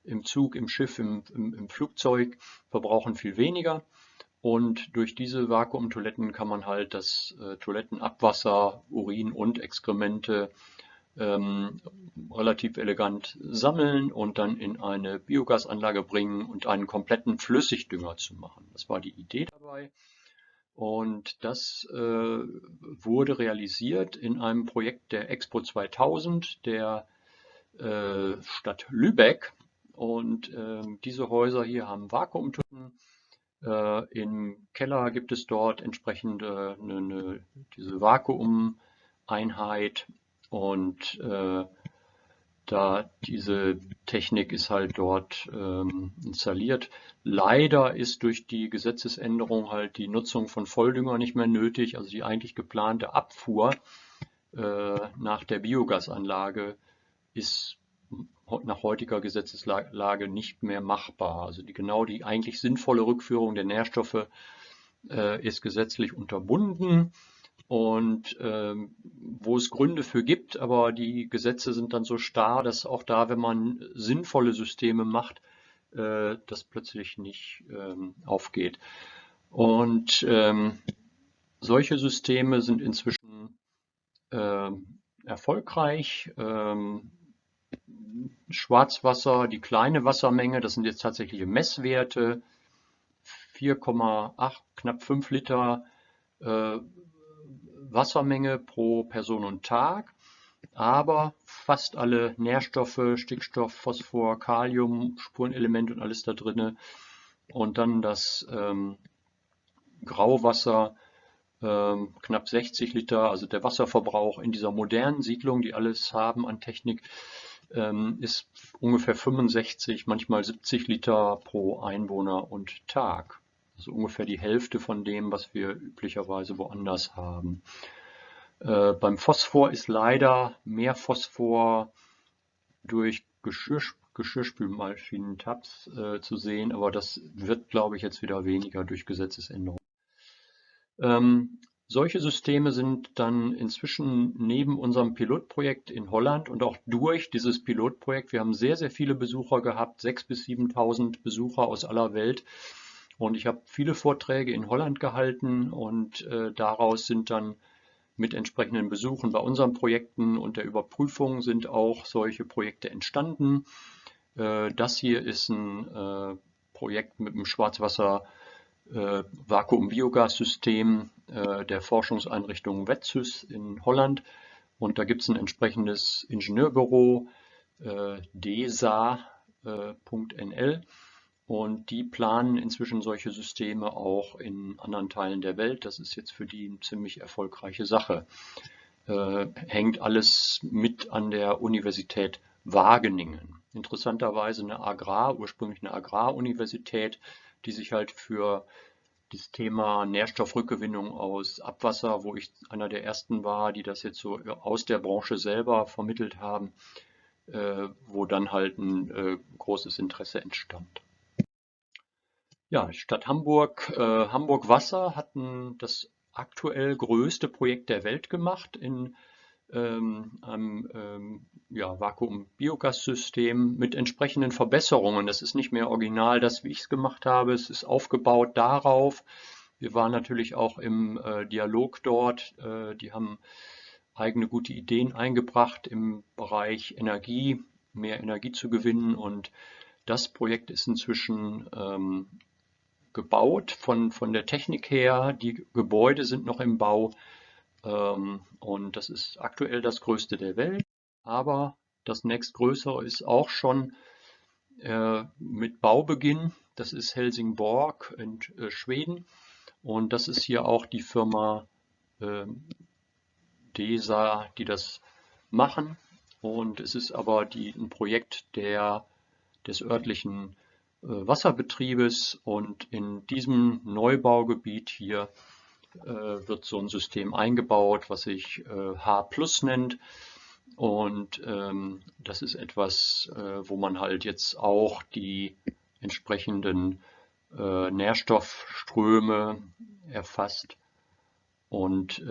Speaker 1: im Zug, im Schiff, im, im, im Flugzeug verbrauchen viel weniger. Und durch diese Vakuumtoiletten kann man halt das äh, Toilettenabwasser, Urin und Exkremente ähm, relativ elegant sammeln und dann in eine Biogasanlage bringen und einen kompletten Flüssigdünger zu machen. Das war die Idee dabei. Und das äh, wurde realisiert in einem Projekt der Expo 2000 der äh, Stadt Lübeck. Und äh, diese Häuser hier haben Vakuumtunnel. Äh, Im Keller gibt es dort entsprechende eine, eine, diese Vakuumeinheit und äh, da diese Technik ist halt dort ähm, installiert. Leider ist durch die Gesetzesänderung halt die Nutzung von Volldünger nicht mehr nötig. Also die eigentlich geplante Abfuhr äh, nach der Biogasanlage ist nach heutiger Gesetzeslage nicht mehr machbar. Also die, genau die eigentlich sinnvolle Rückführung der Nährstoffe äh, ist gesetzlich unterbunden und ähm, wo es Gründe für gibt, aber die Gesetze sind dann so starr, dass auch da, wenn man sinnvolle Systeme macht, äh, das plötzlich nicht ähm, aufgeht. Und ähm, solche Systeme sind inzwischen äh, erfolgreich. Ähm, Schwarzwasser, die kleine Wassermenge, das sind jetzt tatsächliche Messwerte, 4,8, knapp 5 Liter äh, Wassermenge pro Person und Tag, aber fast alle Nährstoffe, Stickstoff, Phosphor, Kalium, Spurenelement und alles da drin. Und dann das ähm, Grauwasser, ähm, knapp 60 Liter, also der Wasserverbrauch in dieser modernen Siedlung, die alles haben an Technik, ist ungefähr 65, manchmal 70 Liter pro Einwohner und Tag. Also ungefähr die Hälfte von dem, was wir üblicherweise woanders haben. Äh, beim Phosphor ist leider mehr Phosphor durch Geschirr, Geschirrspülmaschinen-Tabs äh, zu sehen, aber das wird, glaube ich, jetzt wieder weniger durch Gesetzesänderungen. Ähm, solche Systeme sind dann inzwischen neben unserem Pilotprojekt in Holland und auch durch dieses Pilotprojekt, wir haben sehr, sehr viele Besucher gehabt, 6.000 bis 7.000 Besucher aus aller Welt, und ich habe viele Vorträge in Holland gehalten und äh, daraus sind dann mit entsprechenden Besuchen bei unseren Projekten und der Überprüfung sind auch solche Projekte entstanden. Äh, das hier ist ein äh, Projekt mit einem Schwarzwasser äh, Vakuum-Biogas-System äh, der Forschungseinrichtung WETSYS in Holland. Und da gibt es ein entsprechendes Ingenieurbüro, äh, DESA.nl. Und die planen inzwischen solche Systeme auch in anderen Teilen der Welt. Das ist jetzt für die eine ziemlich erfolgreiche Sache. Äh, hängt alles mit an der Universität Wageningen. Interessanterweise eine Agrar, ursprünglich eine Agraruniversität, die sich halt für das Thema Nährstoffrückgewinnung aus Abwasser, wo ich einer der ersten war, die das jetzt so aus der Branche selber vermittelt haben, äh, wo dann halt ein äh, großes Interesse entstand. Ja, Stadt Hamburg, äh, Hamburg Wasser hat das aktuell größte Projekt der Welt gemacht in ähm, einem ähm, ja, Vakuum-Biogas-System mit entsprechenden Verbesserungen. Das ist nicht mehr original das, wie ich es gemacht habe. Es ist aufgebaut darauf. Wir waren natürlich auch im äh, Dialog dort. Äh, die haben eigene gute Ideen eingebracht im Bereich Energie, mehr Energie zu gewinnen. Und das Projekt ist inzwischen ähm, gebaut von, von der Technik her. Die Gebäude sind noch im Bau und das ist aktuell das größte der Welt. Aber das nächstgrößere ist auch schon äh, mit Baubeginn. Das ist Helsingborg in äh, Schweden und das ist hier auch die Firma äh, DESA, die das machen. Und es ist aber die, ein Projekt der, des örtlichen äh, Wasserbetriebes und in diesem Neubaugebiet hier wird so ein System eingebaut, was sich äh, H Plus nennt. Und ähm, das ist etwas, wo man halt jetzt auch die entsprechenden Nährstoffströme erfasst und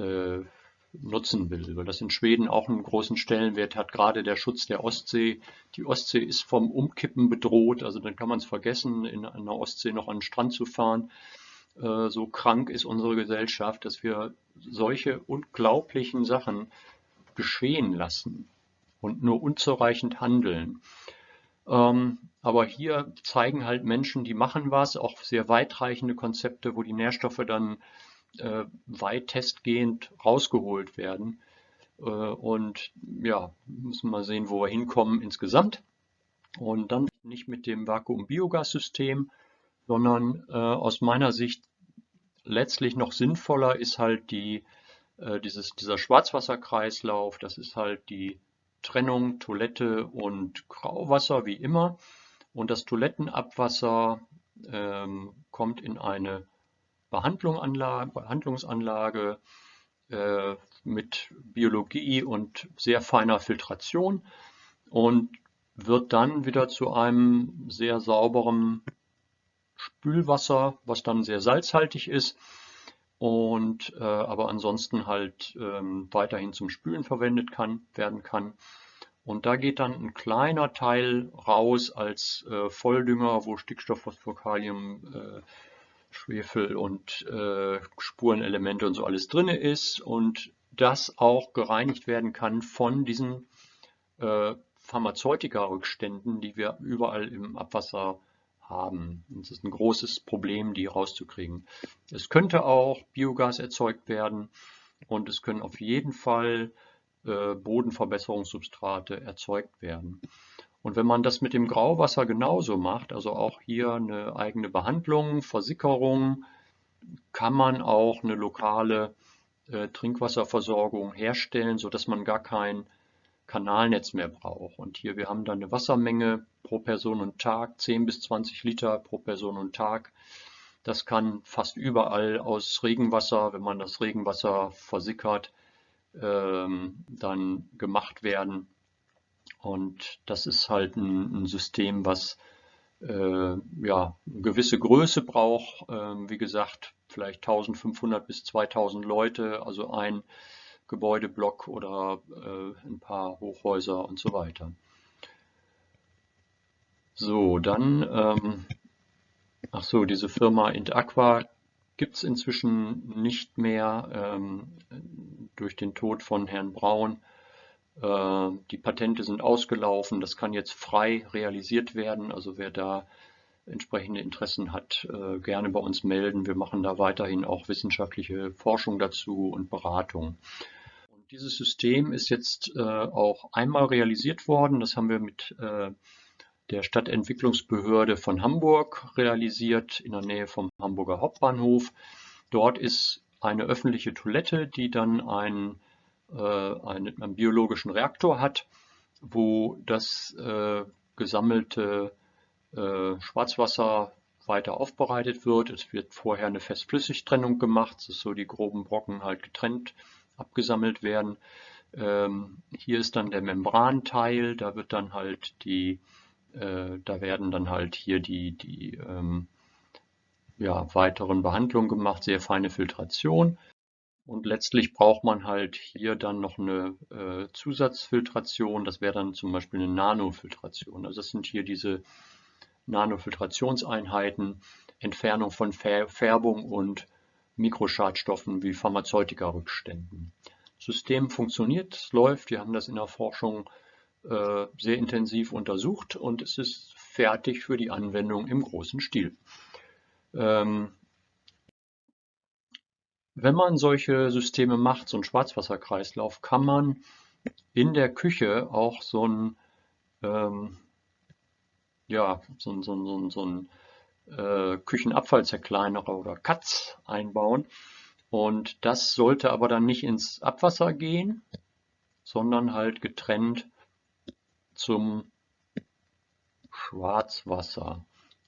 Speaker 1: nutzen will, weil das in Schweden auch einen großen Stellenwert hat, gerade der Schutz der Ostsee. Die Ostsee ist vom Umkippen bedroht, also dann kann man es vergessen, in einer Ostsee noch an den Strand zu fahren. Äh, so krank ist unsere Gesellschaft, dass wir solche unglaublichen Sachen geschehen lassen. und nur unzureichend handeln. Ähm, aber hier zeigen halt Menschen, die machen was, auch sehr weitreichende Konzepte, wo die Nährstoffe dann äh, weitestgehend rausgeholt werden. Äh, und ja, müssen wir sehen, wo wir hinkommen insgesamt. Und dann nicht mit dem Vakuum-Biogas-System, sondern aus meiner Sicht letztlich noch sinnvoller ist halt die, äh, dieses, dieser Schwarzwasserkreislauf. Das ist halt die Trennung Toilette und Grauwasser wie immer. Und das Toilettenabwasser ähm, kommt in eine Behandlungsanlage, äh, mit Biologie und sehr feiner Filtration und wird dann wieder zu einem sehr sauberen Spülwasser, was dann sehr salzhaltig ist und äh, aber ansonsten halt ähm, weiterhin zum Spülen verwendet kann, werden kann. Und da geht dann ein kleiner Teil raus als äh, Volldünger, wo Stickstoff, Phosphor, Kalium, äh, Schwefel und äh, Spurenelemente und so alles drin ist und das auch gereinigt werden kann von diesen äh, Pharmazeutika-Rückständen, die wir überall im Abwasser haben. Es ist ein großes Problem, die rauszukriegen. Es könnte auch Biogas erzeugt werden und es können auf jeden Fall äh, Bodenverbesserungssubstrate erzeugt werden. Und wenn man das mit dem Grauwasser genauso macht, also auch hier eine eigene Behandlung, Versickerung, kann man auch eine lokale äh, Trinkwasserversorgung herstellen, sodass man gar kein Kanalnetz mehr braucht. Und hier, wir haben dann eine Wassermenge pro Person und Tag, 10 bis 20 Liter pro Person und Tag. Das kann fast überall aus Regenwasser, wenn man das Regenwasser versickert, ähm, dann gemacht werden. Und das ist halt ein, ein System, was äh, ja, eine gewisse Größe braucht. Ähm, wie gesagt, vielleicht 1500 bis 2000 Leute, also ein Gebäudeblock oder äh, ein paar Hochhäuser und so weiter. So, dann, ähm, ach so, diese Firma Intaqua gibt es inzwischen nicht mehr ähm, durch den Tod von Herrn Braun. Äh, die Patente sind ausgelaufen, das kann jetzt frei realisiert werden. Also wer da entsprechende Interessen hat, äh, gerne bei uns melden. Wir machen da weiterhin auch wissenschaftliche Forschung dazu und Beratung. Dieses System ist jetzt äh, auch einmal realisiert worden. Das haben wir mit äh, der Stadtentwicklungsbehörde von Hamburg realisiert, in der Nähe vom Hamburger Hauptbahnhof. Dort ist eine öffentliche Toilette, die dann einen, äh, einen, einen biologischen Reaktor hat, wo das äh, gesammelte äh, Schwarzwasser weiter aufbereitet wird. Es wird vorher eine Fest-Flüssig-Trennung gemacht, das ist so die groben Brocken halt getrennt abgesammelt werden. Ähm, hier ist dann der Membranteil, da wird dann halt die, äh, da werden dann halt hier die, die ähm, ja, weiteren Behandlungen gemacht, sehr feine Filtration. Und letztlich braucht man halt hier dann noch eine äh, Zusatzfiltration, das wäre dann zum Beispiel eine Nanofiltration. Also das sind hier diese Nanofiltrationseinheiten, Entfernung von Färbung und Mikroschadstoffen wie Pharmazeutika-Rückständen. Das System funktioniert, es läuft, wir haben das in der Forschung äh, sehr intensiv untersucht und es ist fertig für die Anwendung im großen Stil. Ähm, wenn man solche Systeme macht, so einen Schwarzwasserkreislauf, kann man in der Küche auch so ein, ähm, ja, so, so, so, so ein äh, Küchenabfallzerkleinerer oder Katz einbauen. Und das sollte aber dann nicht ins Abwasser gehen, sondern halt getrennt zum Schwarzwasser.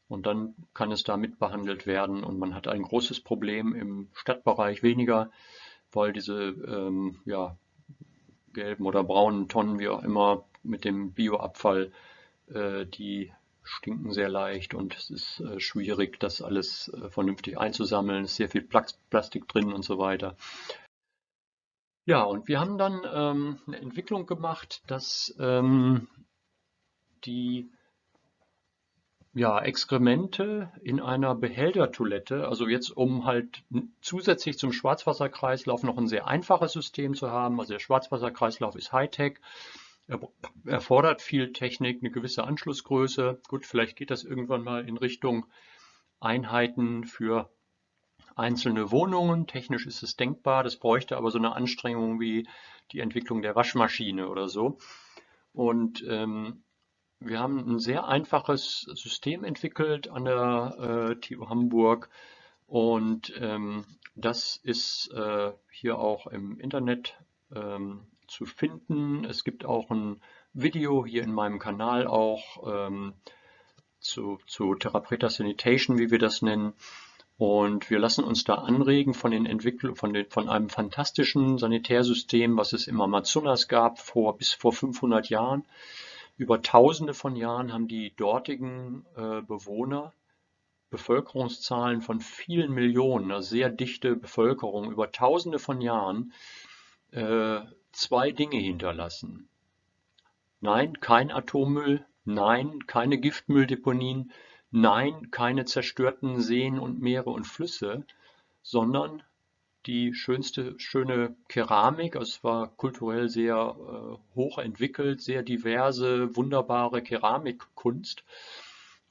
Speaker 1: Und dann kann es da mitbehandelt werden und man hat ein großes Problem im Stadtbereich weniger, weil diese ähm, ja, gelben oder braunen Tonnen, wie auch immer, mit dem Bioabfall, äh, die stinken sehr leicht und es ist äh, schwierig, das alles äh, vernünftig einzusammeln. Es ist sehr viel Plastik drin und so weiter. Ja, und wir haben dann ähm, eine Entwicklung gemacht, dass ähm, die ja, Exkremente in einer Behältertoilette, also jetzt um halt zusätzlich zum Schwarzwasserkreislauf noch ein sehr einfaches System zu haben, also der Schwarzwasserkreislauf ist Hightech, erfordert viel Technik, eine gewisse Anschlussgröße. Gut, vielleicht geht das irgendwann mal in Richtung Einheiten für einzelne Wohnungen. Technisch ist es denkbar, das bräuchte aber so eine Anstrengung wie die Entwicklung der Waschmaschine oder so. Und ähm, wir haben ein sehr einfaches System entwickelt an der äh, TU Hamburg und ähm, das ist äh, hier auch im Internet ähm, zu finden. Es gibt auch ein Video hier in meinem Kanal auch ähm, zu, zu Therapreta Sanitation, wie wir das nennen. Und wir lassen uns da anregen von den Entwicklungen, von, den, von einem fantastischen Sanitärsystem, was es im Amazonas gab, vor, bis vor 500 Jahren. Über tausende von Jahren haben die dortigen äh, Bewohner Bevölkerungszahlen von vielen Millionen, eine sehr dichte Bevölkerung, über tausende von Jahren, äh, zwei Dinge hinterlassen. Nein, kein Atommüll, nein, keine Giftmülldeponien, nein, keine zerstörten Seen und Meere und Flüsse, sondern die schönste, schöne Keramik. Es war kulturell sehr äh, hoch entwickelt, sehr diverse, wunderbare Keramikkunst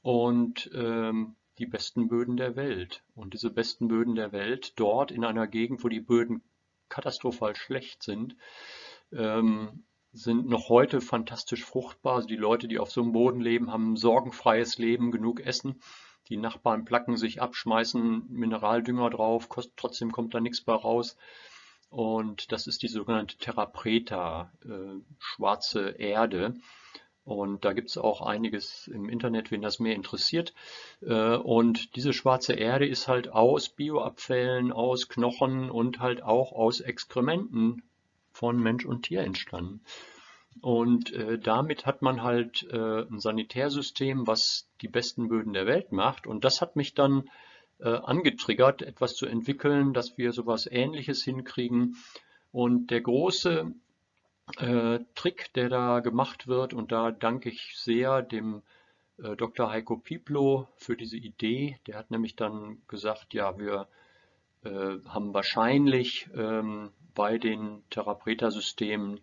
Speaker 1: und ähm, die besten Böden der Welt. Und diese besten Böden der Welt dort in einer Gegend, wo die Böden katastrophal schlecht sind, ähm, sind noch heute fantastisch fruchtbar. Also die Leute, die auf so einem Boden leben, haben ein sorgenfreies Leben, genug Essen. Die Nachbarn placken sich ab, schmeißen Mineraldünger drauf, kost, trotzdem kommt da nichts bei raus. Und das ist die sogenannte Terra Preta, äh, schwarze Erde. Und da gibt es auch einiges im Internet, wen das mehr interessiert. Äh, und diese schwarze Erde ist halt aus Bioabfällen, aus Knochen und halt auch aus Exkrementen von Mensch und Tier entstanden. Und äh, damit hat man halt äh, ein Sanitärsystem, was die besten Böden der Welt macht. Und das hat mich dann angetriggert, etwas zu entwickeln, dass wir sowas Ähnliches hinkriegen. Und der große äh, Trick, der da gemacht wird, und da danke ich sehr dem äh, Dr. Heiko Pieplo für diese Idee. Der hat nämlich dann gesagt, ja, wir äh, haben wahrscheinlich ähm, bei den Therapreta-Systemen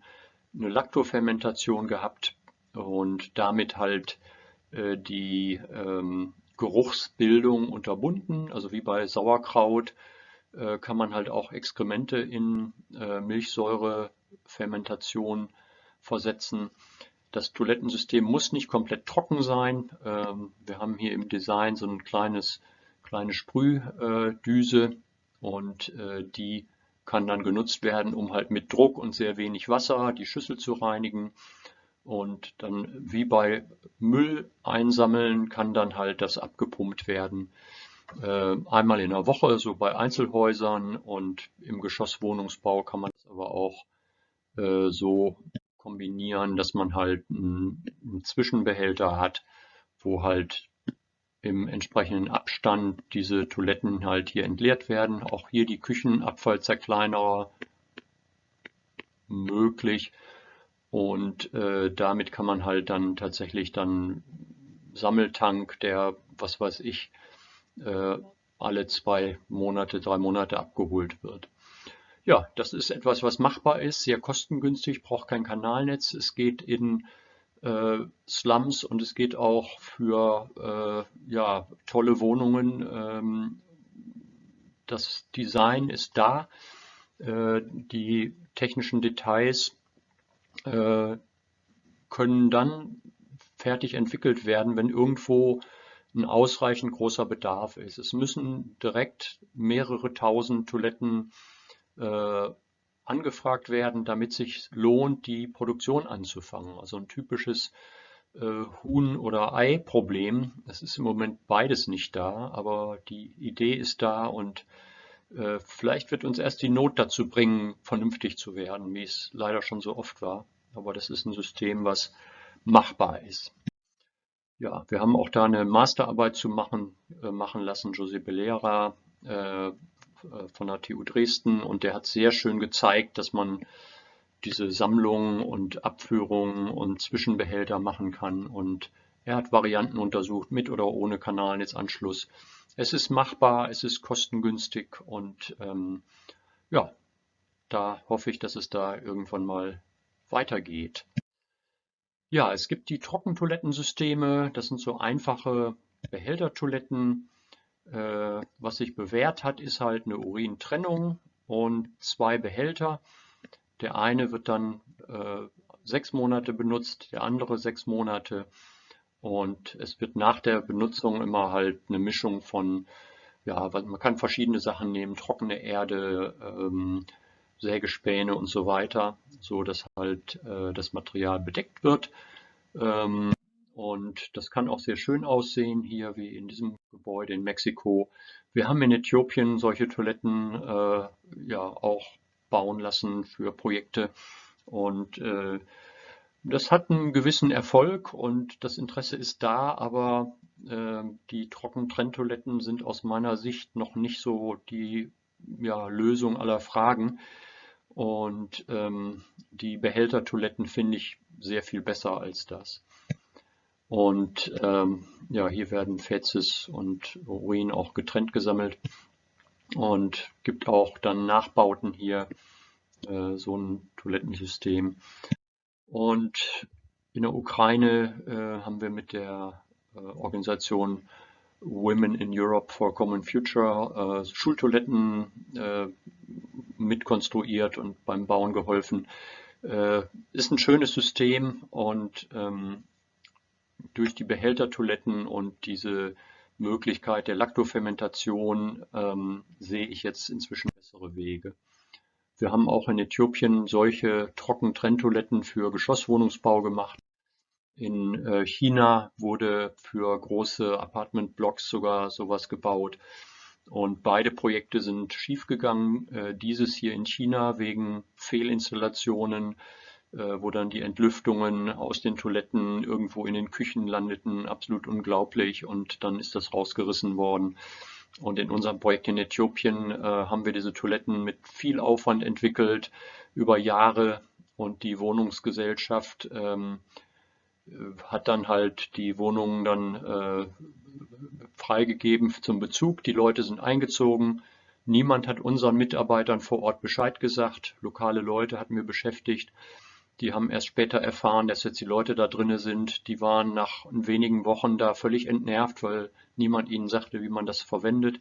Speaker 1: eine Lactofermentation gehabt und damit halt äh, die ähm, Geruchsbildung unterbunden. Also wie bei Sauerkraut kann man halt auch Exkremente in äh, Milchsäurefermentation versetzen. Das Toilettensystem muss nicht komplett trocken sein. Ähm, wir haben hier im Design so ein kleines, kleine Sprühdüse und äh, die kann dann genutzt werden, um halt mit Druck und sehr wenig Wasser die Schüssel zu reinigen. Und dann wie bei Müll einsammeln kann dann halt das abgepumpt werden. Äh, einmal in der Woche, so bei Einzelhäusern und im Geschosswohnungsbau kann man das aber auch äh, so kombinieren, dass man halt einen, Zwischenbehälter hat, wo halt im entsprechenden Abstand diese Toiletten halt hier entleert werden. Auch hier die Küchenabfallzerkleinerer möglich. Und äh, damit kann man halt dann tatsächlich dann Sammeltank, der, was weiß ich, äh, alle zwei Monate, drei Monate abgeholt wird. Ja, das ist etwas, was machbar ist, sehr kostengünstig, braucht kein Kanalnetz. Es geht in äh, Slums und es geht auch für äh, ja, tolle Wohnungen. Ähm, das Design ist da, äh, die technischen Details äh, können dann fertig entwickelt werden, wenn irgendwo ein ausreichend großer Bedarf ist. Es müssen direkt mehrere tausend Toiletten äh, angefragt werden, damit sich lohnt, die Produktion anzufangen. Also ein typisches äh, Huhn- oder Ei-Problem. Es ist im Moment beides nicht da, aber die Idee ist da und äh, vielleicht wird uns erst die Not dazu bringen, vernünftig zu werden, wie es leider schon so oft war. Aber das ist ein System, was machbar ist. Ja, wir haben auch da eine Masterarbeit zu machen, äh, machen lassen. José Belera äh, äh, von der TU Dresden und der hat sehr schön gezeigt, dass man diese Sammlungen und Abführungen und Zwischenbehälter machen kann und er hat Varianten untersucht mit oder ohne Kanalnetzanschluss. Es ist machbar, es ist kostengünstig und ähm, ja, da hoffe ich, dass es da irgendwann mal weitergeht. Ja, es gibt die Trockentoilettensysteme. Das sind so einfache Behältertoiletten. Äh, was sich bewährt hat, ist halt eine Urintrennung und zwei Behälter. Der eine wird dann äh, sechs Monate benutzt, der andere sechs Monate. Und es wird nach der Benutzung immer halt eine Mischung von, ja, man kann verschiedene Sachen nehmen, trockene Erde, ähm, Sägespäne und so weiter, so dass halt äh, das Material bedeckt wird. Ähm, und das kann auch sehr schön aussehen, hier wie in diesem Gebäude in Mexiko. Wir haben in Äthiopien solche Toiletten äh, ja auch bauen lassen für Projekte. Und äh, das hat einen gewissen Erfolg und das Interesse ist da, aber äh, die Trockentrenntoiletten sind aus meiner Sicht noch nicht so die ja, Lösung aller Fragen. Und ähm, die Behältertoiletten finde ich sehr viel besser als das. Und ähm, ja, hier werden Fezes und Urin auch getrennt gesammelt und gibt auch dann Nachbauten hier äh, so ein Toilettensystem. Und in der Ukraine äh, haben wir mit der äh, Organisation Women in Europe for Common Future äh, Schultoiletten äh, mitkonstruiert und beim Bauen geholfen. Äh, ist ein schönes System und ähm, durch die Behältertoiletten und diese Möglichkeit der Laktofermentation ähm, sehe ich jetzt inzwischen bessere Wege. Wir haben auch in Äthiopien solche Trockentrenntoiletten für Geschosswohnungsbau gemacht. In äh, China wurde für große Apartmentblocks sogar sowas gebaut. Und beide Projekte sind schiefgegangen. Äh, dieses hier in China wegen Fehlinstallationen äh, wo dann die Entlüftungen aus den Toiletten irgendwo in den Küchen landeten, absolut unglaublich und dann ist das rausgerissen worden. Und in unserem Projekt in Äthiopien haben wir diese Toiletten mit viel Aufwand entwickelt über Jahre und die Wohnungsgesellschaft ähm, hat dann halt die Wohnungen dann äh, freigegeben zum Bezug. Die Leute sind eingezogen. Niemand hat unseren Mitarbeitern vor Ort Bescheid gesagt. Lokale Leute hatten wir beschäftigt. Die haben erst später erfahren, dass jetzt die Leute da drinnen sind. Die waren nach wenigen Wochen da völlig entnervt, weil niemand ihnen sagte, wie man das verwendet.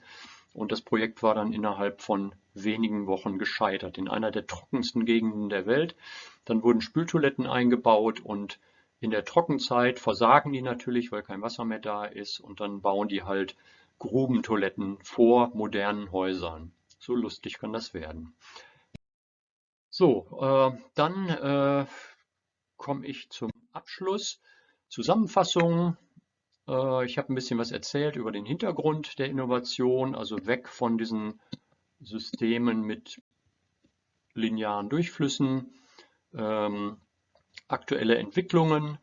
Speaker 1: Und das Projekt war dann innerhalb von wenigen Wochen gescheitert, in einer der trockensten Gegenden der Welt. Dann wurden Spültoiletten eingebaut und in der Trockenzeit versagen die natürlich, weil kein Wasser mehr da ist. Und dann bauen die halt Grubentoiletten vor modernen Häusern. So lustig kann das werden. So, äh, dann äh, komme ich zum Abschluss. Zusammenfassung. Äh, ich habe ein bisschen was erzählt über den Hintergrund der Innovation, also weg von diesen Systemen mit linearen Durchflüssen, ähm, aktuelle Entwicklungen,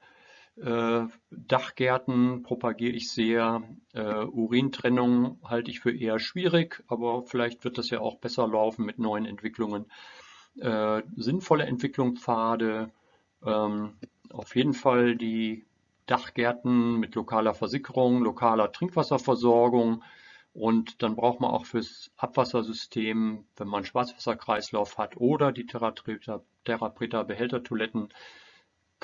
Speaker 1: äh, Dachgärten propagiere ich sehr, äh, Urintrennung halte ich für eher schwierig, aber vielleicht wird das ja auch besser laufen mit neuen Entwicklungen. Äh, sinnvolle Entwicklungspfade, ähm, auf jeden Fall die Dachgärten mit lokaler Versickerung, lokaler Trinkwasserversorgung. Und dann braucht man auch fürs Abwassersystem, wenn man Schwarzwasserkreislauf hat oder die Therapreta Behältertoiletten,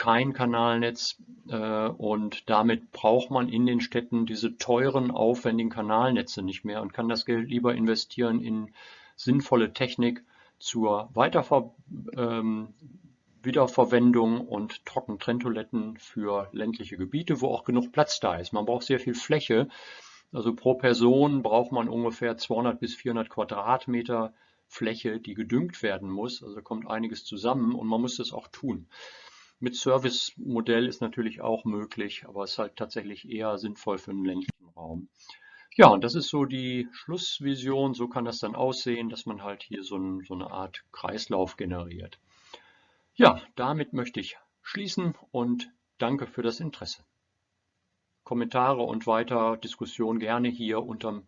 Speaker 1: kein Kanalnetz äh, und damit braucht man in den Städten diese teuren, aufwendigen Kanalnetze nicht mehr und kann das Geld lieber investieren in sinnvolle Technik zur Weiterver ähm, Wiederverwendung und Trockentrenntoiletten für ländliche Gebiete, wo auch genug Platz da ist. Man braucht sehr viel Fläche. Also pro Person braucht man ungefähr 200 bis 400 Quadratmeter Fläche, die gedüngt werden muss. Also kommt einiges zusammen und man muss das auch tun. Mit Service-Modell ist natürlich auch möglich, aber es ist halt tatsächlich eher sinnvoll für den ländlichen Raum. Ja, und das ist so die Schlussvision. So kann das dann aussehen, dass man halt hier so, ein, so eine Art Kreislauf generiert. Ja, damit möchte ich schließen und danke für das Interesse. Kommentare und weiter Diskussion gerne hier unter dem